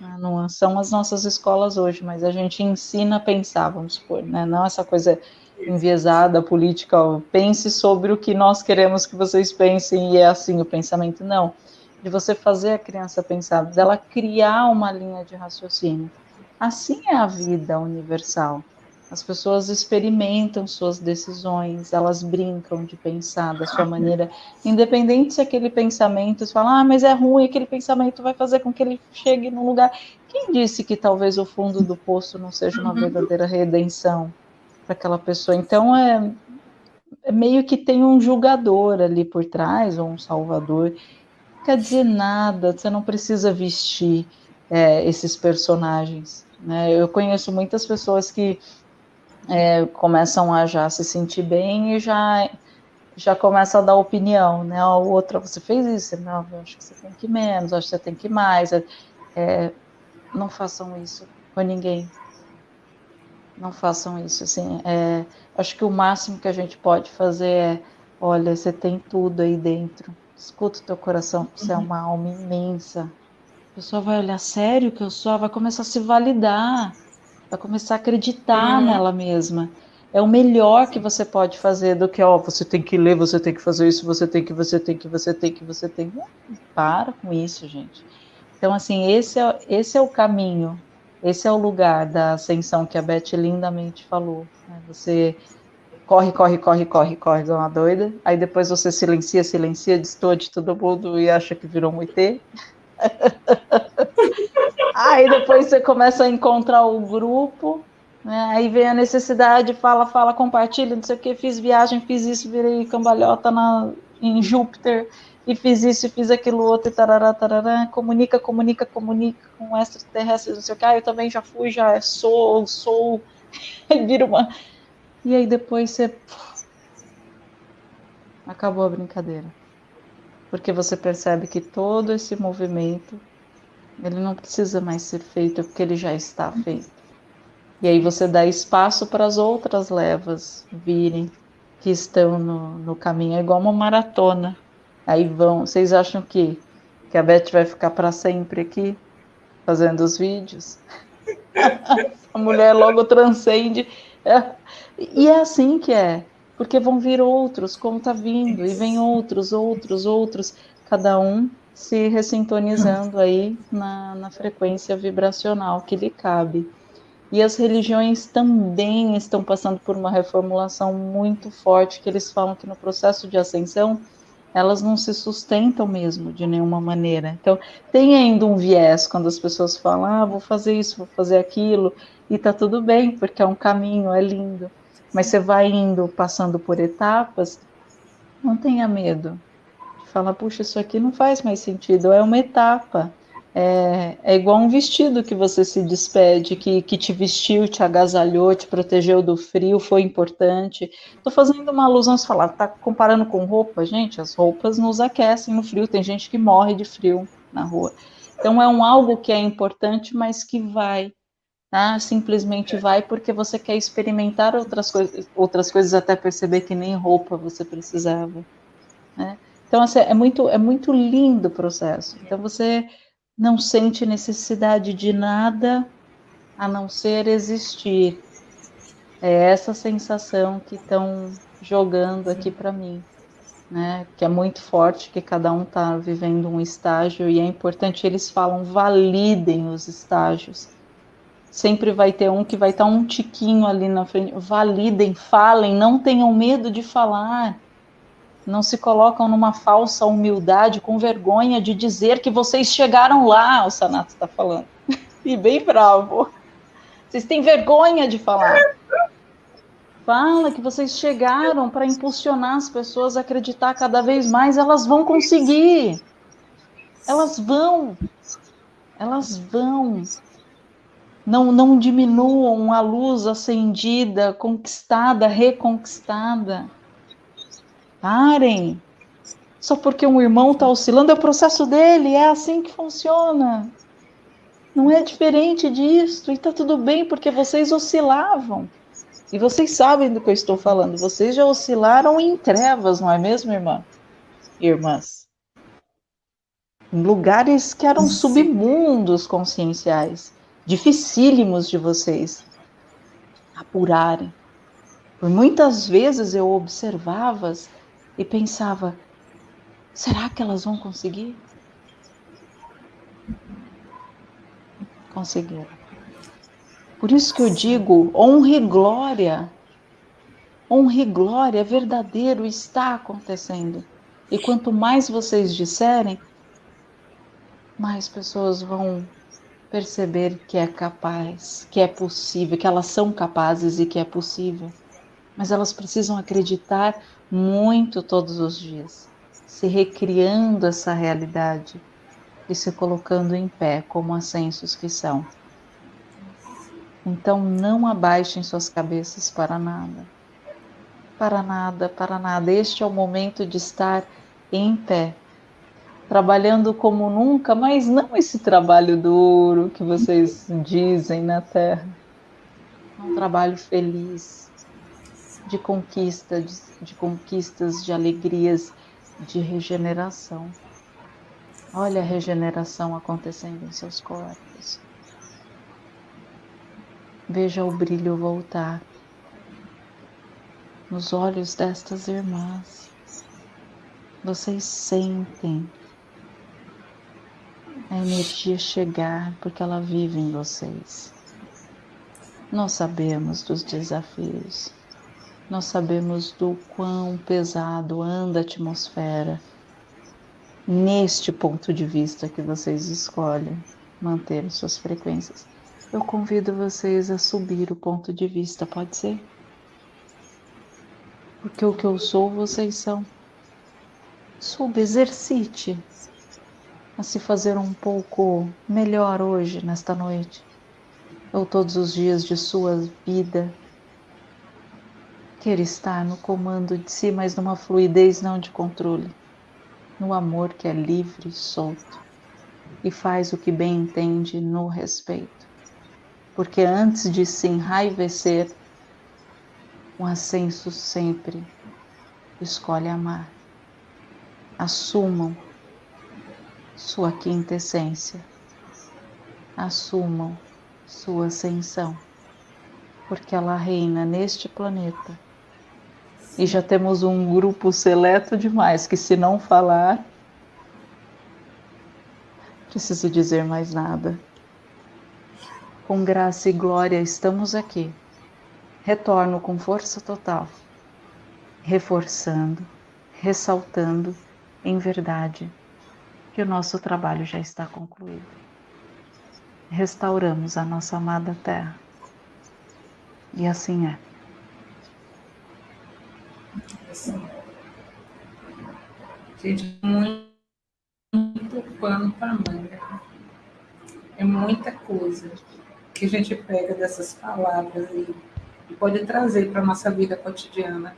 ah, não são as nossas escolas hoje, mas a gente ensina a pensar, vamos supor, né? Não essa coisa enviesada, política, ó, pense sobre o que nós queremos que vocês pensem e é assim o pensamento. Não, de você fazer a criança pensar, dela criar uma linha de raciocínio. Assim é a vida universal. As pessoas experimentam suas decisões, elas brincam de pensar da sua maneira, independente se aquele pensamento, você fala, ah, mas é ruim, aquele pensamento vai fazer com que ele chegue num lugar. Quem disse que talvez o fundo do poço não seja uma verdadeira redenção para aquela pessoa? Então, é, é meio que tem um julgador ali por trás, ou um salvador. Não quer dizer nada, você não precisa vestir é, esses personagens. Né? Eu conheço muitas pessoas que é, começam a já se sentir bem e já já começa a dar opinião, né? O outro, você fez isso, não, eu acho que você tem que ir menos, acho que você tem que ir mais. É, não façam isso com ninguém. Não façam isso, assim. É, acho que o máximo que a gente pode fazer é, olha, você tem tudo aí dentro. Escuta o teu coração, você uhum. é uma alma imensa pessoa vai olhar sério que eu sou, vai começar a se validar, vai começar a acreditar uhum. nela mesma. É o melhor que você pode fazer do que, ó, você tem que ler, você tem que fazer isso, você tem que, você tem que, você tem que, você tem que. Para com isso, gente. Então, assim, esse é, esse é o caminho Esse é o lugar da ascensão que a Beth lindamente falou. Né? Você corre, corre, corre, corre, corre, igual uma doida. Aí depois você silencia, silencia, destoa de todo mundo e acha que virou um ET. Aí depois você começa a encontrar o grupo, né? aí vem a necessidade, fala, fala, compartilha, não sei o que, fiz viagem, fiz isso, virei cambalhota na, em Júpiter, e fiz isso, fiz aquilo outro, e tarará, tarará, comunica, comunica, comunica com extraterrestres, não sei o que, ah, eu também já fui, já sou, sou, vira uma... E aí depois você... Acabou a brincadeira. Porque você percebe que todo esse movimento ele não precisa mais ser feito porque ele já está feito. E aí você dá espaço para as outras levas virem que estão no, no caminho. É igual uma maratona. Aí vão. Vocês acham que, que a Beth vai ficar para sempre aqui fazendo os vídeos? a mulher logo transcende. É. E é assim que é. Porque vão vir outros, como está vindo, e vem outros, outros, outros, cada um se ressintonizando aí na, na frequência vibracional que lhe cabe. E as religiões também estão passando por uma reformulação muito forte, que eles falam que no processo de ascensão elas não se sustentam mesmo de nenhuma maneira. Então, tem ainda um viés quando as pessoas falam, ah, vou fazer isso, vou fazer aquilo, e tá tudo bem, porque é um caminho, é lindo. Mas você vai indo, passando por etapas, não tenha medo, fala, puxa, isso aqui não faz mais sentido, é uma etapa. É, é igual um vestido que você se despede, que, que te vestiu, te agasalhou, te protegeu do frio, foi importante. Estou fazendo uma alusão, você fala, tá comparando com roupa? Gente, as roupas nos aquecem no frio, tem gente que morre de frio na rua. Então é um algo que é importante, mas que vai, tá? Simplesmente vai porque você quer experimentar outras coisas, outras coisas até perceber que nem roupa você precisava, né? Então, assim, é muito, é muito lindo o processo. Então, você não sente necessidade de nada a não ser existir. É essa sensação que estão jogando aqui para mim, né? Que é muito forte, que cada um está vivendo um estágio e é importante. Eles falam validem os estágios. Sempre vai ter um que vai estar tá um tiquinho ali na frente. Validem, falem, não tenham medo de falar não se colocam numa falsa humildade, com vergonha de dizer que vocês chegaram lá, o Sanato está falando. e bem bravo. Vocês têm vergonha de falar. Fala que vocês chegaram para impulsionar as pessoas a acreditar cada vez mais, elas vão conseguir. Elas vão. Elas vão. Não, não diminuam a luz acendida, conquistada, reconquistada. Parem. Só porque um irmão está oscilando, é o processo dele, é assim que funciona. Não é diferente disso, e está tudo bem, porque vocês oscilavam. E vocês sabem do que eu estou falando, vocês já oscilaram em trevas, não é mesmo, irmã? Irmãs. Em lugares que eram submundos conscienciais, dificílimos de vocês apurarem. Por muitas vezes eu observava e pensava: será que elas vão conseguir? Conseguiram. Por isso que eu digo: honre e glória. Honre e glória, verdadeiro, está acontecendo. E quanto mais vocês disserem, mais pessoas vão perceber que é capaz, que é possível, que elas são capazes e que é possível. Mas elas precisam acreditar muito todos os dias, se recriando essa realidade e se colocando em pé como ascensos que são. Então não abaixem suas cabeças para nada. Para nada, para nada. Este é o momento de estar em pé, trabalhando como nunca, mas não esse trabalho duro que vocês dizem na Terra. Um trabalho feliz, de conquista, de, de conquistas, de alegrias, de regeneração. Olha a regeneração acontecendo em seus corpos. Veja o brilho voltar nos olhos destas irmãs. Vocês sentem. É energia chegar, porque ela vive em vocês. Nós sabemos dos desafios, nós sabemos do quão pesado anda a atmosfera neste ponto de vista que vocês escolhem manter suas frequências. Eu convido vocês a subir o ponto de vista, pode ser? Porque o que eu sou, vocês são. Suba, exercite a se fazer um pouco melhor hoje, nesta noite, ou todos os dias de sua vida. Queira estar no comando de si, mas numa fluidez não de controle no amor que é livre e solto e faz o que bem entende no respeito. Porque antes de se enraivecer, um ascenso sempre escolhe amar. Assumam sua quinta essência. Assumam sua ascensão, porque ela reina neste planeta e já temos um grupo seleto demais que, se não falar, preciso dizer mais nada. Com graça e glória estamos aqui. Retorno com força total, reforçando, ressaltando em verdade que o nosso trabalho já está concluído. Restauramos a nossa amada terra. E assim é. Gente, muito, muito pano para manga. É muita coisa que a gente pega dessas palavras e, e pode trazer para a nossa vida cotidiana.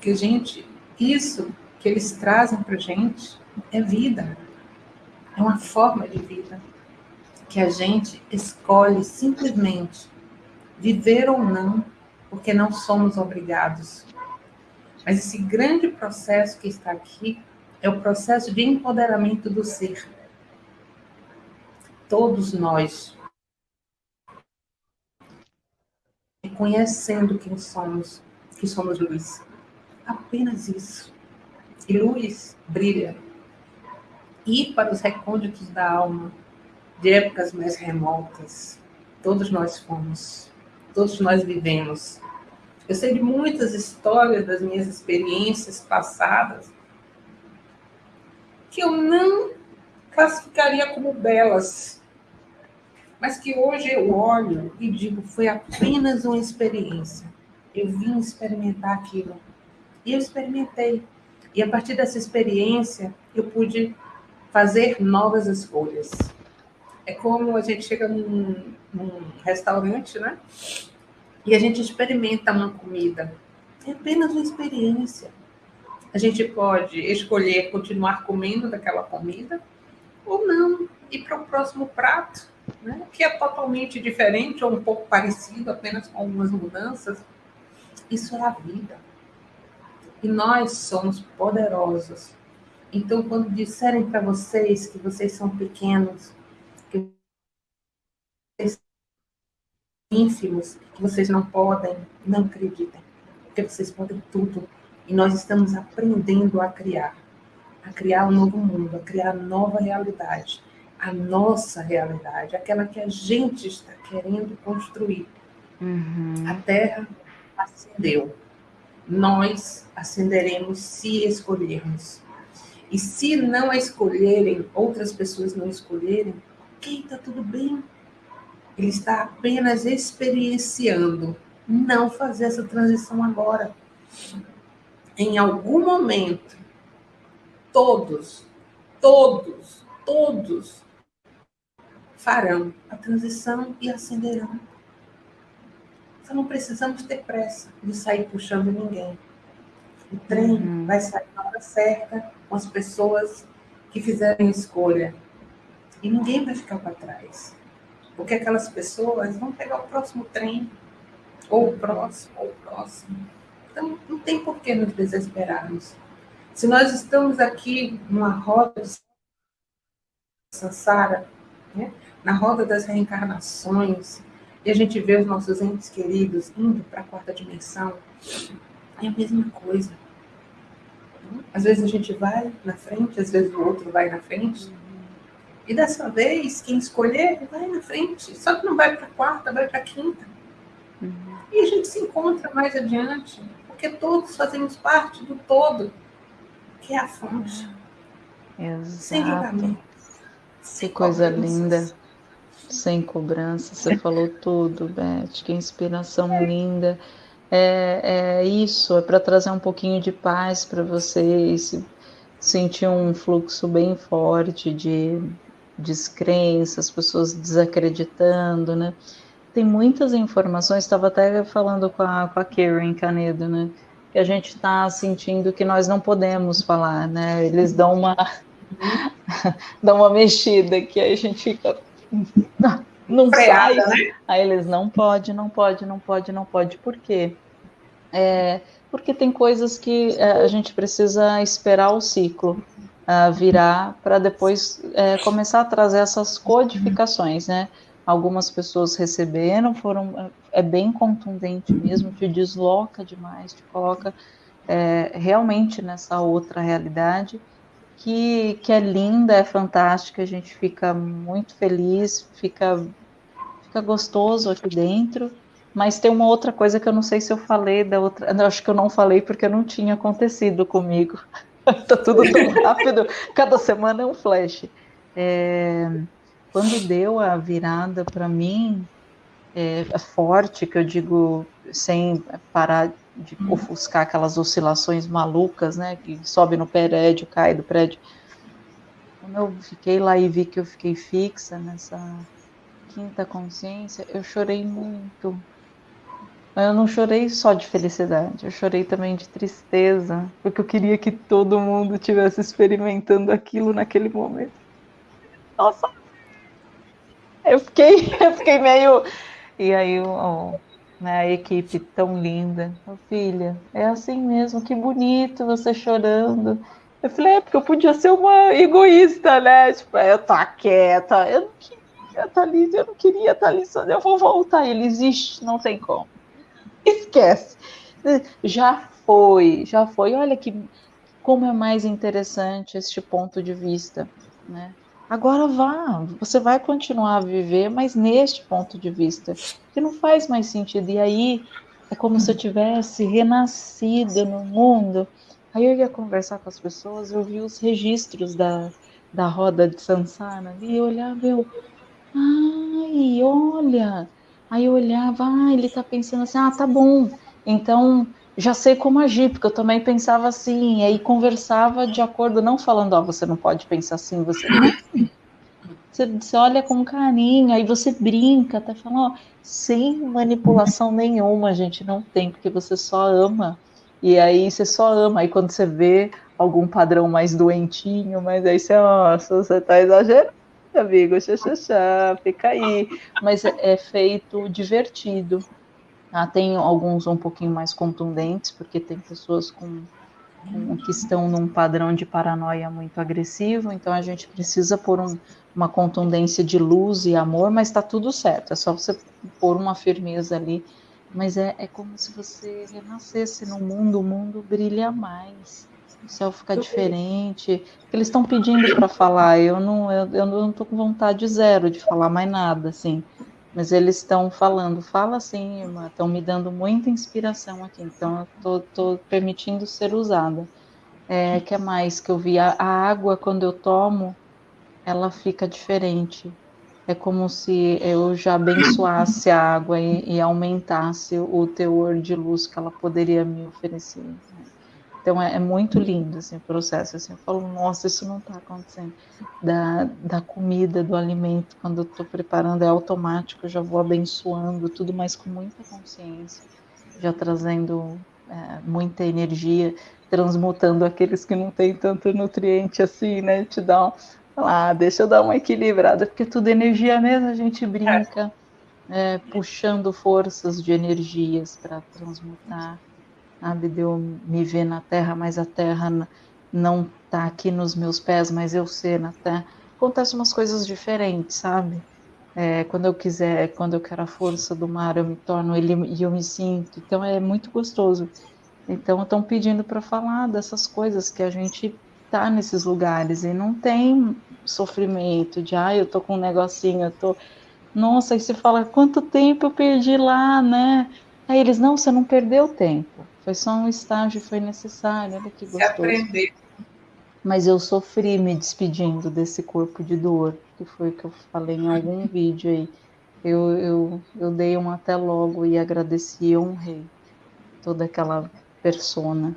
Que, gente, isso que eles trazem para a gente é vida. É uma forma de vida que a gente escolhe simplesmente viver ou não, porque não somos obrigados. Mas esse grande processo que está aqui é o processo de empoderamento do ser. Todos nós, reconhecendo quem somos, que somos luz. Apenas isso. E luz brilha. Ir para os recônditos da alma, de épocas mais remotas, todos nós fomos, todos nós vivemos eu sei de muitas histórias das minhas experiências passadas que eu não classificaria como belas, mas que hoje eu olho e digo foi apenas uma experiência. Eu vim experimentar aquilo e eu experimentei. E a partir dessa experiência eu pude fazer novas escolhas. É como a gente chega num, num restaurante, né? E a gente experimenta uma comida. É apenas uma experiência. A gente pode escolher continuar comendo daquela comida ou não, ir para o próximo prato, né? que é totalmente diferente ou um pouco parecido, apenas com algumas mudanças. Isso é a vida. E nós somos poderosos. Então, quando disserem para vocês que vocês são pequenos, que vocês ínfimos que vocês não podem, não acreditem, porque vocês podem tudo. E nós estamos aprendendo a criar, a criar um novo mundo, a criar nova realidade, a nossa realidade, aquela que a gente está querendo construir. Uhum. A Terra acendeu. Nós acenderemos se escolhermos. E se não escolherem, outras pessoas não escolherem, ok, está tudo bem ele está apenas experienciando. Não fazer essa transição agora. Em algum momento, todos, todos, todos farão a transição e acenderão. Então não precisamos ter pressa de sair puxando ninguém. O trem uhum. vai sair na hora certa com as pessoas que fizerem escolha. E ninguém vai ficar para trás. Porque aquelas pessoas vão pegar o próximo trem, ou o próximo, ou o próximo. Então, não tem por que nos desesperarmos. Se nós estamos aqui numa roda de Sansara, né? na roda das reencarnações, e a gente vê os nossos entes queridos indo para a quarta dimensão, é a mesma coisa. Às vezes a gente vai na frente, às vezes o outro vai na frente, E dessa vez, quem escolher, vai na frente. Só que não vai para a quarta, vai para a quinta. Uhum. E a gente se encontra mais adiante, porque todos fazemos parte do todo, que é a fonte. Exato. Sem julgamento. Que coisa linda. Sem cobrança. Você falou tudo, Beth. Que inspiração linda. É, é isso, é para trazer um pouquinho de paz para vocês, sentir um fluxo bem forte de descrenças, pessoas desacreditando, né? Tem muitas informações, estava até falando com a, com a Karen Canedo, né? Que a gente está sentindo que nós não podemos falar, né? Eles dão uma, dão uma mexida que aí a gente fica. Não Freada, sai. Né? Aí eles não pode, não pode, não pode, não pode. Por quê? É, porque tem coisas que é, a gente precisa esperar o ciclo uh, virar para depois é, começar a trazer essas codificações, né? Algumas pessoas receberam, foram é bem contundente mesmo, te desloca demais, te coloca é, realmente nessa outra realidade que, que é linda, é fantástica, a gente fica muito feliz, fica, fica gostoso aqui dentro. Mas tem uma outra coisa que eu não sei se eu falei da outra. Eu acho que eu não falei porque não tinha acontecido comigo. tá tudo tão rápido. Cada semana é um flash. É, quando deu a virada para mim, é, é, forte, que eu digo sem parar de ofuscar aquelas oscilações malucas, né? Que sobe no prédio, cai do prédio. Quando eu fiquei lá e vi que eu fiquei fixa nessa quinta consciência, eu chorei muito eu não chorei só de felicidade, eu chorei também de tristeza, porque eu queria que todo mundo tivesse experimentando aquilo naquele momento. Nossa! Eu fiquei, eu fiquei meio. E aí, oh, a equipe tão linda. Oh, filha, é assim mesmo, que bonito você chorando. Eu falei, é porque eu podia ser uma egoísta, né? Tipo, eu tô quieta, eu não queria estar ali, eu não queria estar ali, só eu vou voltar. Ele existe, não tem como esquece. Já foi, já foi. Olha que como é mais interessante este ponto de vista, né? Agora vá, você vai continuar a viver, mas neste ponto de vista, que não faz mais sentido. E aí é como se eu tivesse renascido no mundo. Aí eu ia conversar com as pessoas, eu vi os registros da, da roda de Sansara e eu olhava, eu, ai, olha, Aí eu olhava, ah, ele tá pensando assim, ah, tá bom, então já sei como agir, porque eu também pensava assim, e aí conversava de acordo, não falando, ó, oh, você não pode pensar assim, você você, você olha com carinho, aí você brinca, até fala, ó, sem manipulação nenhuma, gente, não tem, porque você só ama. E aí você só ama, aí quando você vê algum padrão mais doentinho, mas aí você, nossa, você tá exagerando amigo, xaxaxá, fica aí. Mas é, é feito divertido. Ah, tem alguns um pouquinho mais contundentes, porque tem pessoas com, com, que estão num padrão de paranoia muito agressivo, então a gente precisa pôr um, uma contundência de luz e amor, mas está tudo certo, é só você pôr uma firmeza ali. Mas é, é como se você renascesse no mundo, o mundo brilha mais o céu fica diferente. Eles estão pedindo para falar, eu não, eu, eu não tô com vontade zero de falar mais nada, assim. Mas eles estão falando, fala assim, irmã, estão me dando muita inspiração aqui, então eu tô, tô permitindo ser usada. É, que é mais que eu vi? A, a água, quando eu tomo, ela fica diferente. É como se eu já abençoasse a água e, e aumentasse o teor de luz que ela poderia me oferecer. Então é, é, muito lindo assim, o processo. Assim, eu falo, nossa, isso não está acontecendo. Da, da comida, do alimento, quando eu estou preparando, é automático, eu já vou abençoando tudo, mas com muita consciência, já trazendo é, muita energia, transmutando aqueles que não têm tanto nutriente assim, né? Te dá um. Ah, deixa eu dar uma equilibrada, porque tudo é energia mesmo, a gente brinca, é, puxando forças de energias para transmutar sabe? De eu me ver na terra, mas a terra não tá aqui nos meus pés, mas eu ser na terra. Acontecem umas coisas diferentes, sabe? É, quando eu quiser, quando eu quero a força do mar, eu me torno ele e eu me sinto. Então é muito gostoso. Então estão pedindo para falar dessas coisas que a gente tá nesses lugares e não tem sofrimento, de ah, eu tô com um negocinho, eu tô. Nossa, aí você fala, quanto tempo eu perdi lá, né? Aí eles, não, você não perdeu tempo. Foi só um estágio, foi necessário, olha que gostoso. Se aprender. Mas eu sofri me despedindo desse corpo de dor, que foi o que eu falei em algum vídeo aí. Eu, eu, eu dei um até logo e agradeci e honrei toda aquela persona.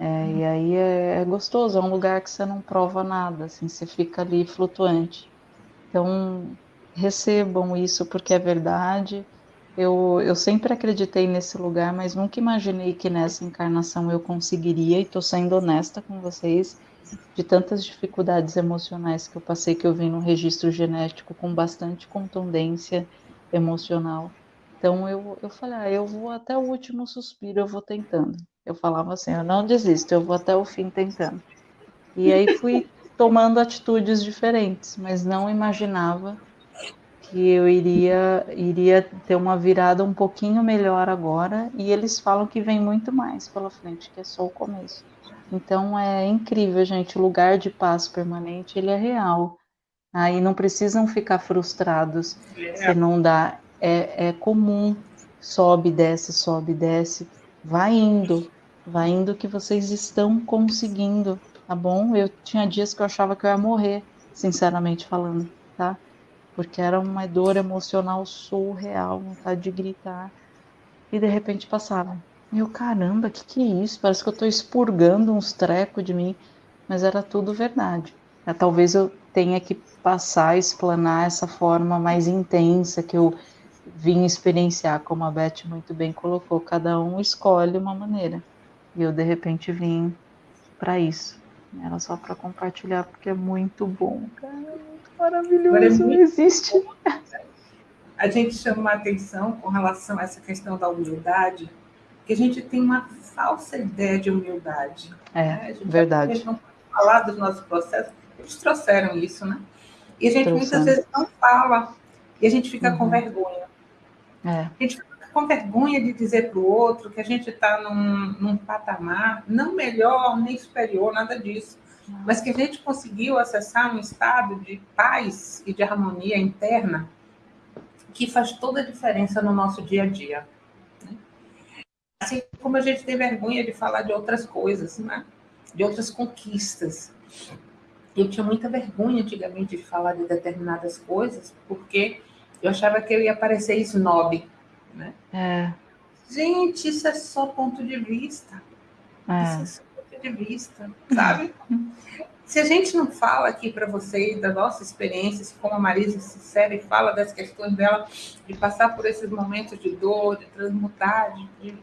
É, e aí é, é, gostoso, é um lugar que você não prova nada, assim, você fica ali flutuante. Então, recebam isso porque é verdade. Eu, eu sempre acreditei nesse lugar, mas nunca imaginei que nessa encarnação eu conseguiria, e estou sendo honesta com vocês, de tantas dificuldades emocionais que eu passei, que eu vim no registro genético com bastante contundência emocional. Então eu, eu falei, ah, eu vou até o último suspiro, eu vou tentando. Eu falava assim, eu não desisto, eu vou até o fim tentando. E aí fui tomando atitudes diferentes, mas não imaginava que eu iria iria ter uma virada um pouquinho melhor agora, e eles falam que vem muito mais pela frente, que é só o começo. Então é incrível, gente, o lugar de paz permanente, ele é real. Aí não precisam ficar frustrados se não dá é, é comum, sobe, desce, sobe, desce, vai indo, vai indo que vocês estão conseguindo, tá bom? Eu tinha dias que eu achava que eu ia morrer, sinceramente falando, tá? Porque era uma dor emocional surreal, vontade de gritar, e de repente passava. Meu caramba, que que é isso? Parece que eu tô expurgando uns trecos de mim, mas era tudo verdade. É, talvez eu tenha que passar, explanar essa forma mais intensa que eu vim experienciar, como a Beth muito bem colocou, cada um escolhe uma maneira. E eu de repente vim para isso. Era só para compartilhar porque é muito bom, cara, maravilhoso, é muito existe. A gente chama a atenção com relação a essa questão da humildade, que a gente tem uma falsa ideia de humildade. É, né? verdade. Não falar dos nossos processos, eles trouxeram isso, né? E a gente muitas vezes não fala e a gente fica uhum. com vergonha. É. A gente fica com vergonha de dizer para o outro que a gente está num, num patamar não melhor nem superior, nada disso, mas que a gente conseguiu acessar um estado de paz e de harmonia interna que faz toda a diferença no nosso dia a dia. Né? Assim como a gente tem vergonha de falar de outras coisas, né? de outras conquistas. Eu tinha muita vergonha antigamente de falar de determinadas coisas, porque eu achava que eu ia parecer snob, né? É. Gente, isso é só ponto de vista. É. Isso é só vista, sabe? Se a gente não fala aqui para vocês da nossa experiência, como a Marisa sincera e fala das questões dela, de passar por esses momentos de dor, de transmutar, de,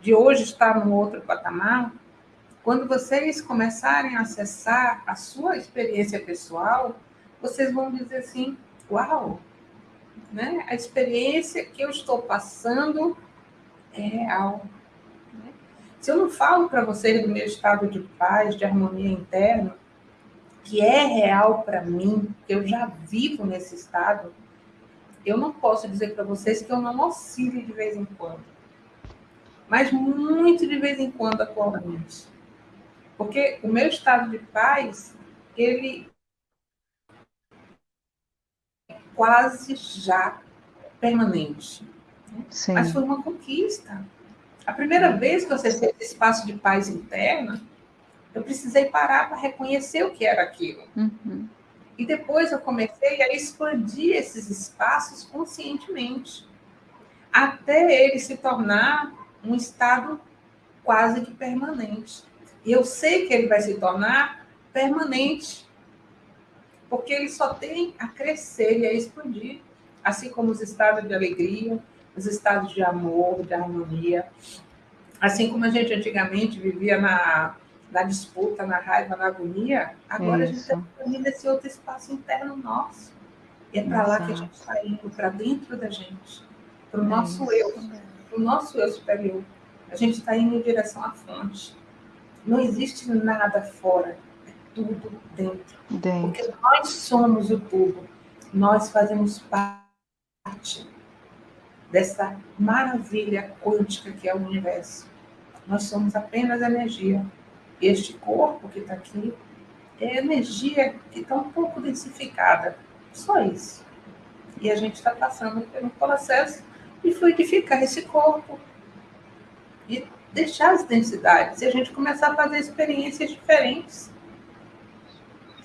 de hoje estar num outro patamar, quando vocês começarem a acessar a sua experiência pessoal, vocês vão dizer assim: Uau, né? A experiência que eu estou passando é real. Se eu não falo para vocês do meu estado de paz, de harmonia interna, que é real para mim, que eu já vivo nesse estado, eu não posso dizer para vocês que eu não oscile de vez em quando. Mas muito de vez em quando atualmente. Porque o meu estado de paz, ele quase já permanente. Sim. Mas foi uma conquista. A primeira vez que você teve esse espaço de paz interna, eu precisei parar para reconhecer o que era aquilo. Uhum. E depois eu comecei a expandir esses espaços conscientemente, até ele se tornar um estado quase que permanente. E eu sei que ele vai se tornar permanente porque ele só tem a crescer e a expandir, assim como os estados de alegria, os estados de amor, de harmonia. Assim como a gente antigamente vivia na, na disputa, na raiva, na agonia, agora Isso. a gente está vivendo esse outro espaço interno nosso. E é para lá que a gente está indo, para dentro da gente, para o nosso Isso. eu, para o nosso eu superior. A gente está indo em direção à fonte. Não existe nada fora tudo dentro. dentro. Porque nós somos o tudo. Nós fazemos parte dessa maravilha quântica que é o universo. Nós somos apenas energia. Este corpo que está aqui é energia que está um pouco densificada. Só isso. E a gente está passando por um processo de fluidificar esse corpo e deixar as densidades. E a gente começar a fazer experiências diferentes.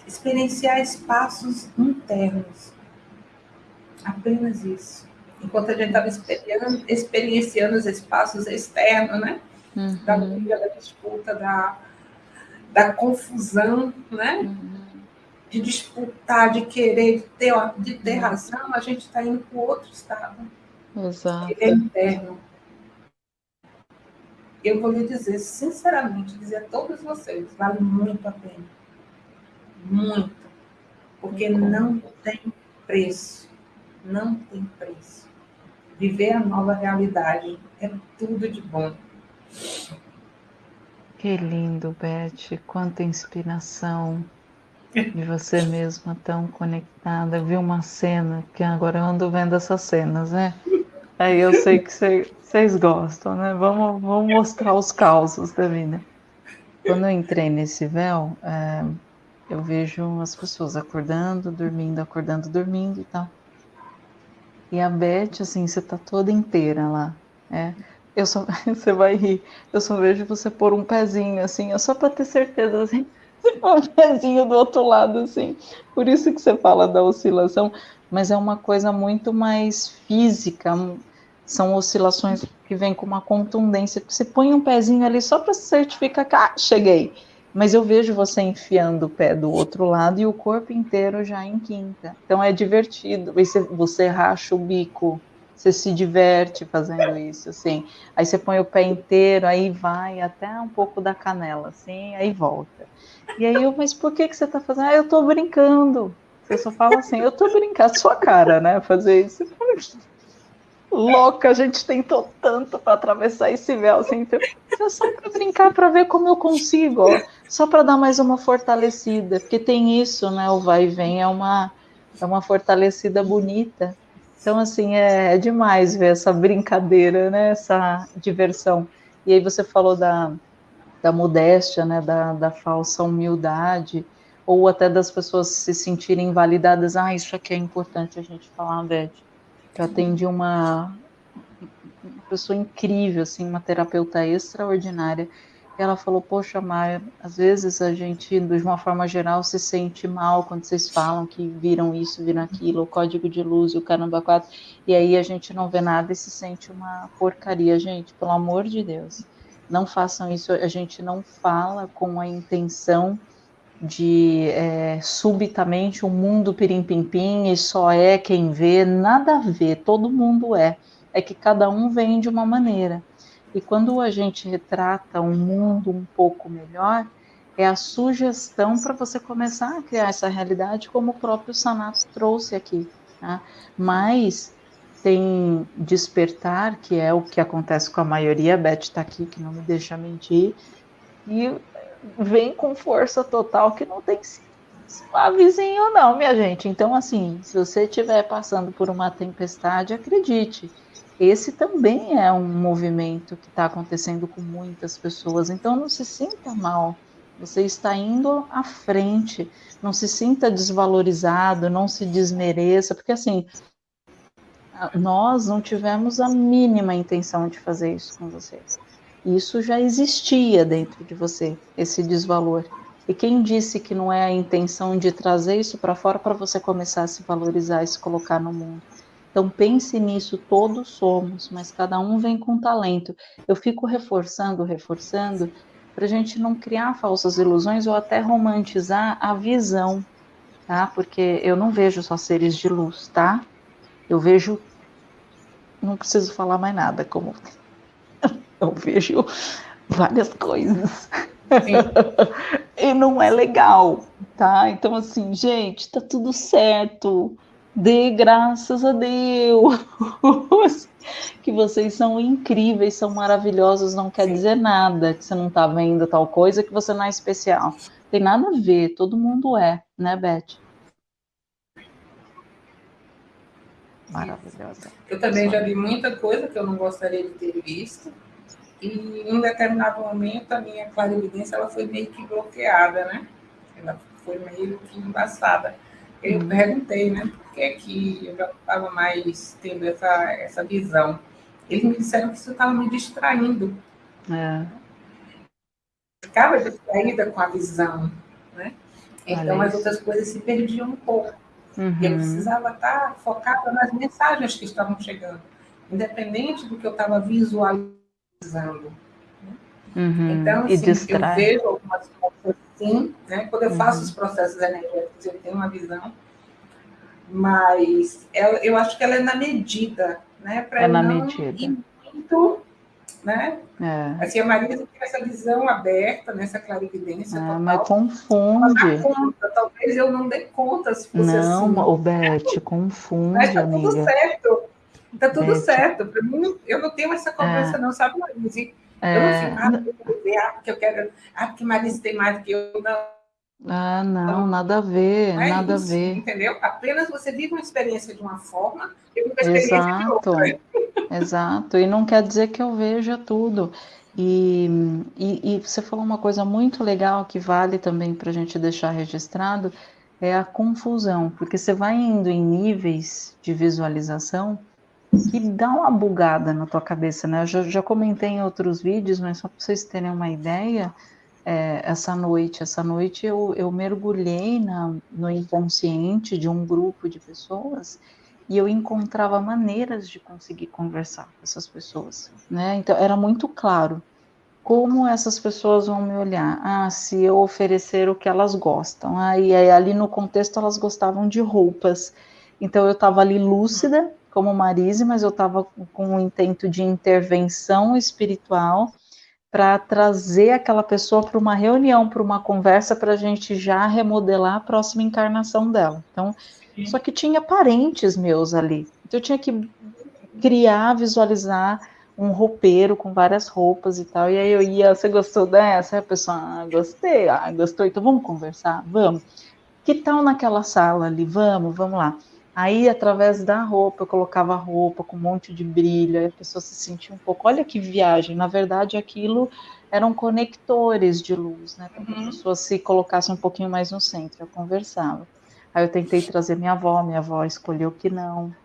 Experienciar espaços internos. Apenas isso. Enquanto a gente estava experienciando os espaços externos, né? Uhum. Da briga, da disputa, da, da confusão, né? Uhum. De disputar, de querer, de ter, de ter razão, a gente está indo para outro estado. Exato. Ele é interno. Eu vou lhe dizer, sinceramente, dizer a todos vocês, vale muito a pena. Muito. Porque não tem preço. Não tem preço. Viver a nova realidade é tudo de bom. Que lindo, Beth. Quanta inspiração de você mesma tão conectada. Vi uma cena, que agora eu ando vendo essas cenas, né? Aí eu sei que vocês gostam, né? Vamos, vamos mostrar os causos da vida. Quando eu entrei nesse véu, é, eu vejo as pessoas acordando, dormindo, acordando, dormindo e tal. E a Beth, assim, você tá toda inteira lá. É. Eu só, você vai rir. Eu só vejo você pôr um pezinho, assim, só para ter certeza, assim, um pezinho do outro lado, assim. Por isso que você fala da oscilação, mas é uma coisa muito mais física. São oscilações que vêm com uma contundência. Você põe um pezinho ali só para certificar que, ah, cheguei mas eu vejo você enfiando o pé do outro lado e o corpo inteiro já em quinta. Então é divertido. Você, você racha o bico, você se diverte fazendo isso, assim. Aí você põe o pé inteiro, aí vai até um pouco da canela, assim, aí volta. E aí eu, mas por que, que você está fazendo? Ah, eu estou brincando. Você só fala assim, eu estou brincando, sua cara, né? Fazer isso louca, a gente tentou tanto para atravessar esse véu, assim, então, só para brincar, para ver como eu consigo, ó, só para dar mais uma fortalecida, porque tem isso, né, o vai e vem é uma, é uma fortalecida bonita, então, assim, é, é demais ver essa brincadeira, né, essa diversão, e aí você falou da, da modéstia, né, da, da falsa humildade, ou até das pessoas se sentirem validadas, ah, isso aqui é importante a gente falar, Beth, eu atendi uma, pessoa incrível, assim, uma terapeuta extraordinária. E ela falou: Poxa, Maia, às vezes a gente, de uma forma geral, se sente mal quando vocês falam que viram isso, viram aquilo, o código de luz e o caramba quatro, e aí a gente não vê nada e se sente uma porcaria. Gente, pelo amor de Deus, não façam isso. A gente não fala com a intenção de é, subitamente o um mundo pirim-pim-pim e só é quem vê, nada a ver, todo mundo é. É que cada um vem de uma maneira. E quando a gente retrata um mundo um pouco melhor, é a sugestão para você começar a criar essa realidade, como o próprio Sanato trouxe aqui. Tá? Mas tem despertar, que é o que acontece com a maioria, a Beth está aqui, que não me deixa mentir, e vem com força total que não tem suavezinho não, minha gente. Então, assim, se você estiver passando por uma tempestade, acredite, esse também é um movimento que está acontecendo com muitas pessoas. Então, não se sinta mal. Você está indo à frente. Não se sinta desvalorizado, não se desmereça, porque assim, nós não tivemos a mínima intenção de fazer isso com vocês. Isso já existia dentro de você, esse desvalor. E quem disse que não é a intenção de trazer isso para fora para você começar a se valorizar e se colocar no mundo? Então pense nisso, todos somos, mas cada um vem com talento. Eu fico reforçando, reforçando, para a gente não criar falsas ilusões ou até romantizar a visão, tá? Porque eu não vejo só seres de luz, tá? Eu vejo, não preciso falar mais nada, como eu vejo várias coisas. e não é legal, tá? Então, assim, gente, tá tudo certo. Dê graças a Deus que vocês são incríveis, são maravilhosos. Não quer dizer nada que você não tá vendo tal coisa, que você não é especial. Tem nada a ver, todo mundo é, né, Beth? Maravilhosa. Eu também já vi muita coisa que eu não gostaria de ter visto e em um determinado momento a minha clarividência ela foi meio que bloqueada, né? Ela foi meio que embaçada. Eu uhum. perguntei, né, por que que eu já estava mais tendo essa, essa visão. Eles me disseram que isso estava me distraindo. É. Ficava distraída com a visão, né? Então as outras coisas se perdiam um pouco. Uhum. E eu precisava estar focada nas mensagens que estavam chegando, independente do que eu estava visualizando. Uhum. Então, assim, eu vejo algumas coisas assim, né? Quando eu uhum. faço os processos energéticos, eu tenho uma visão, mas ela, eu acho que ela é na medida, né? Para é na não medida. ir muito, né? É. Assim, a Marisa tem essa visão aberta, nessa clarividência é, total. Mas confunde. Conta. Talvez eu não dê conta se fosse não, assim. o Beth, confunde, mas tá amiga. tudo certo. Tá tudo Beth. certo. Para mim, eu não tenho essa conversa, é. não, sabe, Marisa? É... Eu não fico, ah, porque eu quero. Ah, porque Marisa tem mais do que eu. Não. Ah, não, então, nada a ver, é nada isso, a ver. Entendeu? Apenas você vive uma experiência de uma forma e uma experiência Exato. de outra. Exato, e não quer dizer que eu veja tudo. E, e, e você falou uma coisa muito legal que vale também para a gente deixar registrado, é a confusão, porque você vai indo em níveis de visualização que dá uma bugada na tua cabeça, né? Eu já, já comentei em outros vídeos, mas só para vocês terem uma ideia, é, essa noite, essa noite eu, eu mergulhei na, no inconsciente de um grupo de pessoas e eu encontrava maneiras de conseguir conversar com essas pessoas, né? Então era muito claro como essas pessoas vão me olhar. Ah, se eu oferecer o que elas gostam. Ah, e ali no contexto elas gostavam de roupas. Então eu estava ali lúcida como Marise, mas eu estava com o intento de intervenção espiritual para trazer aquela pessoa para uma reunião, para uma conversa, para a gente já remodelar a próxima encarnação dela. Então, Sim. só que tinha parentes meus ali. Então, eu tinha que criar, visualizar um roupeiro com várias roupas e tal. E aí eu ia, você gostou dessa? Aí a pessoa, ah, gostei, ah, gostou, então vamos conversar? Vamos. Que tal naquela sala ali? Vamos, vamos lá. Aí, através da roupa, eu colocava roupa com um monte de brilho, aí a pessoa se sentia um pouco. Olha que viagem! Na verdade, aquilo eram conectores de luz, né? Para que uhum. a pessoa se colocasse um pouquinho mais no centro. Eu conversava. Aí eu tentei trazer minha avó, minha avó escolheu que não.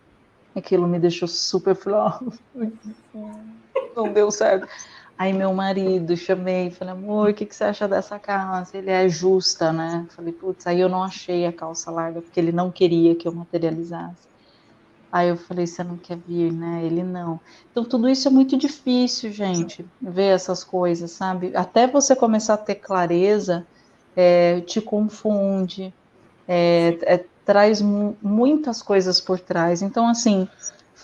Aquilo me deixou super. não deu certo. Aí meu marido, chamei, falei, amor, o que, que você acha dessa calça? Ele é justa, né? Falei, putz, aí eu não achei a calça larga, porque ele não queria que eu materializasse. Aí eu falei, você não quer vir, né? Ele não. Então tudo isso é muito difícil, gente, ver essas coisas, sabe? Até você começar a ter clareza, é, te confunde, é, é, traz muitas coisas por trás. Então, assim,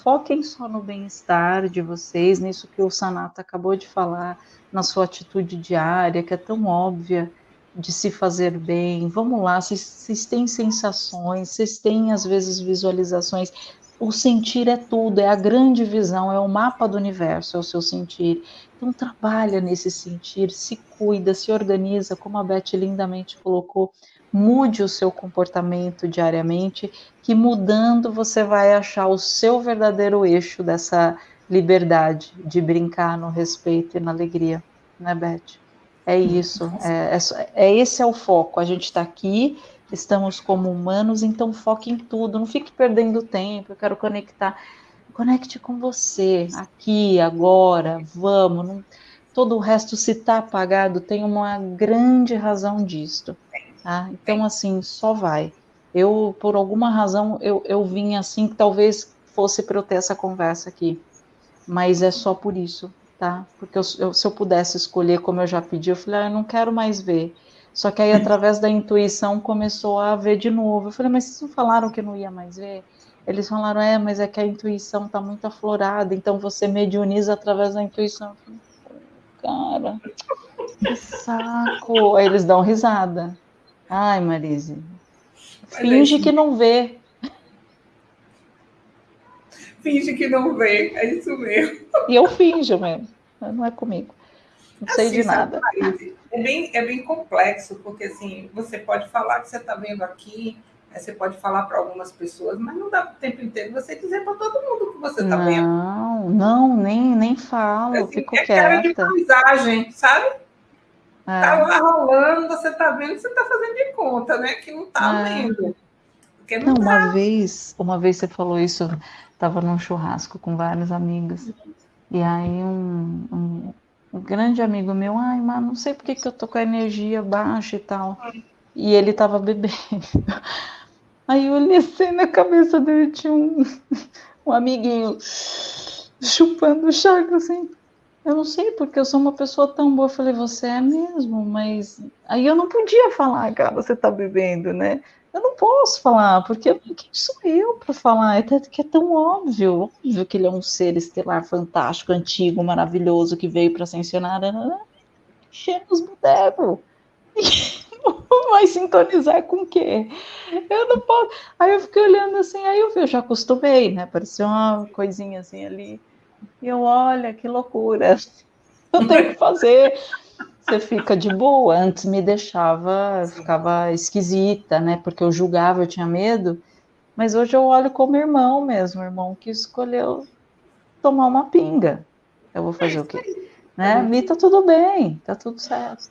foquem só no bem-estar de vocês, nisso que o Sanata acabou de falar, na sua atitude diária, que é tão óbvia de se fazer bem. Vamos lá, vocês, vocês têm sensações, vocês têm às vezes visualizações. O sentir é tudo, é a grande visão, é o mapa do universo, é o seu sentir. Então trabalha nesse sentir, se cuida, se organiza, como a Beth lindamente colocou mude o seu comportamento diariamente, que mudando você vai achar o seu verdadeiro eixo dessa liberdade de brincar no respeito e na alegria, né, Beth? É isso, é, é, é esse é o foco. A gente está aqui, estamos como humanos, então foque em tudo, não fique perdendo tempo. Eu quero conectar, conecte com você, aqui, agora, vamos. Não, todo o resto, se está apagado, tem uma grande razão disto. Tá? Então, assim, só vai. Eu, por alguma razão, eu, eu vim assim, que talvez fosse para eu ter essa conversa aqui. Mas é só por isso, tá? Porque eu, eu, se eu pudesse escolher, como eu já pedi, eu falei, ah, eu não quero mais ver. Só que aí, através da intuição, começou a ver de novo. Eu falei, mas vocês não falaram que não ia mais ver? Eles falaram, é, mas é que a intuição está muito aflorada, então você medioniza através da intuição. Eu falei, cara, que saco. Aí eles dão risada. Ai, Marise. Finge que não vê. Finge que não vê, é isso mesmo. E eu finjo mesmo, não é comigo. Não sei assim, de nada. É bem, é bem complexo, porque assim, você pode falar que você está vendo aqui, você pode falar para algumas pessoas, mas não dá o tempo inteiro você dizer para todo mundo que você está vendo. Não, não, nem, nem falo, assim, fico é quieta. cara de paisagem, sabe? É. Tá lá rolando, você tá vendo, você tá fazendo de conta, né? Que não tá é. vendo. Não, não tá. uma vez, uma vez você falou isso, tava num churrasco com vários amigos. E aí um, um, um grande amigo meu, ai, mas não sei porque que eu tô com a energia baixa e tal. E ele tava bebendo. Aí eu olhei assim na cabeça dele, tinha um, um amiguinho chupando o chaco assim. Eu não sei, porque eu sou uma pessoa tão boa. Eu falei, você é mesmo, mas. Aí eu não podia falar, cara, você tá bebendo, né? Eu não posso falar, porque quem sou eu para falar? É que é tão óbvio, óbvio que ele é um ser estelar fantástico, antigo, maravilhoso, que veio para ascensionar. Cheio os bodegos. Vai sintonizar com o quê? Eu não posso. Aí eu fiquei olhando assim, aí eu, eu já acostumei, né? Parecia uma coisinha assim ali. E eu, olha, que loucura. Eu tenho que fazer. Você fica de boa. Antes me deixava, ficava esquisita, né? Porque eu julgava, eu tinha medo. Mas hoje eu olho como irmão mesmo, irmão que escolheu tomar uma pinga. Eu vou fazer o quê? Né? Me tá tudo bem, tá tudo certo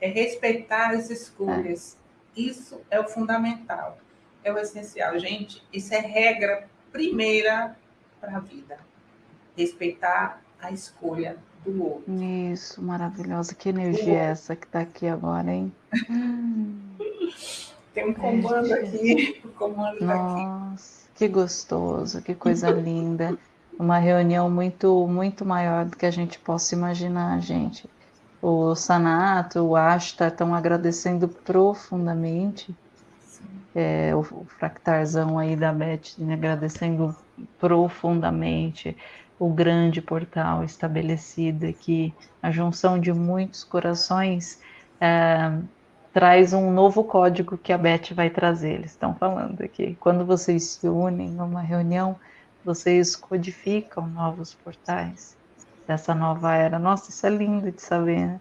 é respeitar as escolhas. É. Isso é o fundamental, é o essencial. Gente, isso é regra primeira para a vida. Respeitar a escolha do outro. Isso, maravilhosa. Que energia é essa que está aqui agora, hein? Tem um comando é, aqui. O comando Nossa, que gostoso, que coisa linda. Uma reunião muito, muito maior do que a gente possa imaginar, gente o Sanato, o Ashta estão agradecendo profundamente. É, o, o fractarzão aí da Beth né, agradecendo profundamente o grande portal estabelecido aqui, a junção de muitos corações é, traz um novo código que a Beth vai trazer. Eles estão falando aqui. Quando vocês se unem numa reunião, vocês codificam novos portais dessa nova era. Nossa, isso é lindo de saber, né?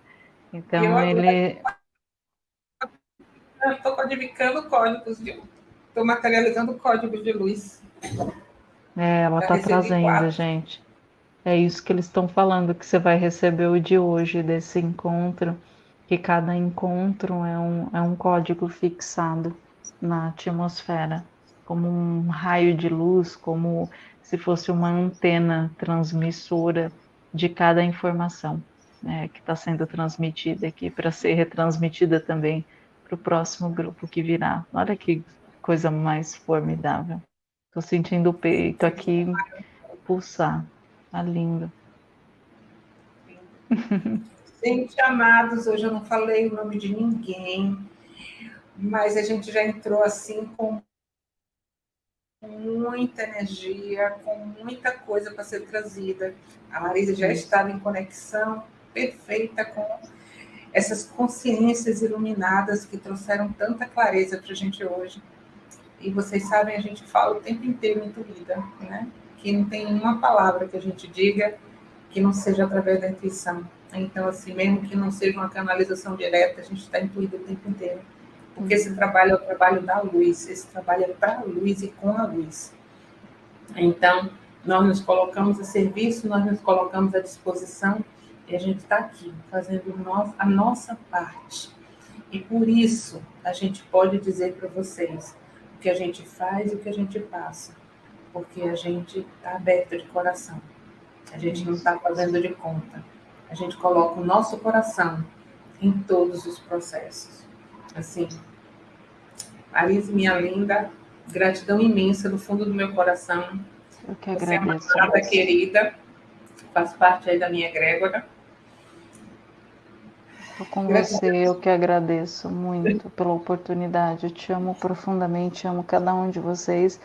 Então eu, ele. Estou codificando códigos, estou materializando códigos de luz. É, ela está trazendo, gente. É isso que eles estão falando, que você vai receber o de hoje, desse encontro, que cada encontro é um, é um código fixado na atmosfera, como um raio de luz, como se fosse uma antena transmissora de cada informação né, que está sendo transmitida aqui para ser retransmitida também para o próximo grupo que virá. Olha que coisa mais formidável. Estou sentindo o peito aqui pulsar. Tá lindo. Gente, amados, hoje eu não falei o nome de ninguém, mas a gente já entrou assim com muita energia, com muita coisa para ser trazida. A Marisa já estava em conexão perfeita com essas consciências iluminadas que trouxeram tanta clareza para a gente hoje. E vocês sabem, a gente fala o tempo inteiro intuída, né? Que não tem uma palavra que a gente diga que não seja através da intuição. Então, assim, mesmo que não seja uma canalização direta, a gente está intuído o tempo inteiro. Porque esse trabalho é o trabalho da luz, esse trabalho é para a luz e com a luz. Então, nós nos colocamos a serviço, nós nos colocamos à disposição e a gente está aqui fazendo a nossa parte. E por isso a gente pode dizer para vocês o que a gente faz e o que a gente passa. Porque a gente está aberto de coração. A gente não está fazendo de conta. A gente coloca o nosso coração em todos os processos. Assim, Alice, minha linda, gratidão imensa do fundo do meu coração. Eu que agradeço. Você é uma querida, faz parte aí da minha egrégora. Estou com você, eu que agradeço muito pela oportunidade. Eu te amo profundamente, amo cada um de vocês.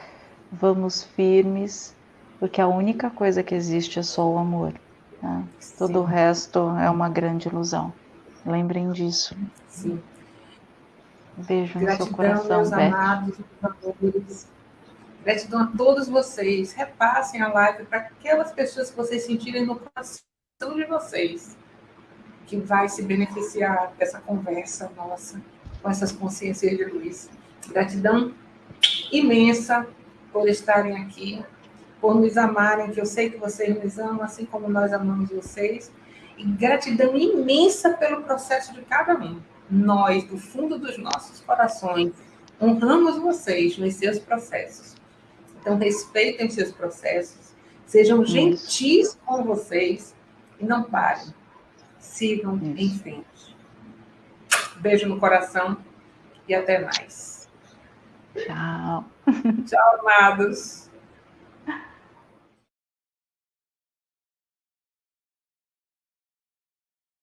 Vamos firmes, porque a única coisa que existe é só o amor. Tá? Todo o resto é uma grande ilusão. Lembrem disso. Sim. beijo Gratidão, no seu coração, meus Beth. amados, amores. Gratidão a todos vocês. Repassem a live para aquelas pessoas que vocês sentirem no coração de vocês que vai se beneficiar dessa conversa nossa com essas consciências de luz. Gratidão imensa por estarem aqui, por nos amarem, que eu sei que vocês nos amam, assim como nós amamos vocês. E gratidão imensa pelo processo de cada um. Nós, do fundo dos nossos corações, honramos vocês nos seus processos. Então, respeitem seus processos, sejam gentis com vocês e não parem. Sigam Isso. em frente. Beijo no coração e até mais. Tchau. Tchau, amados.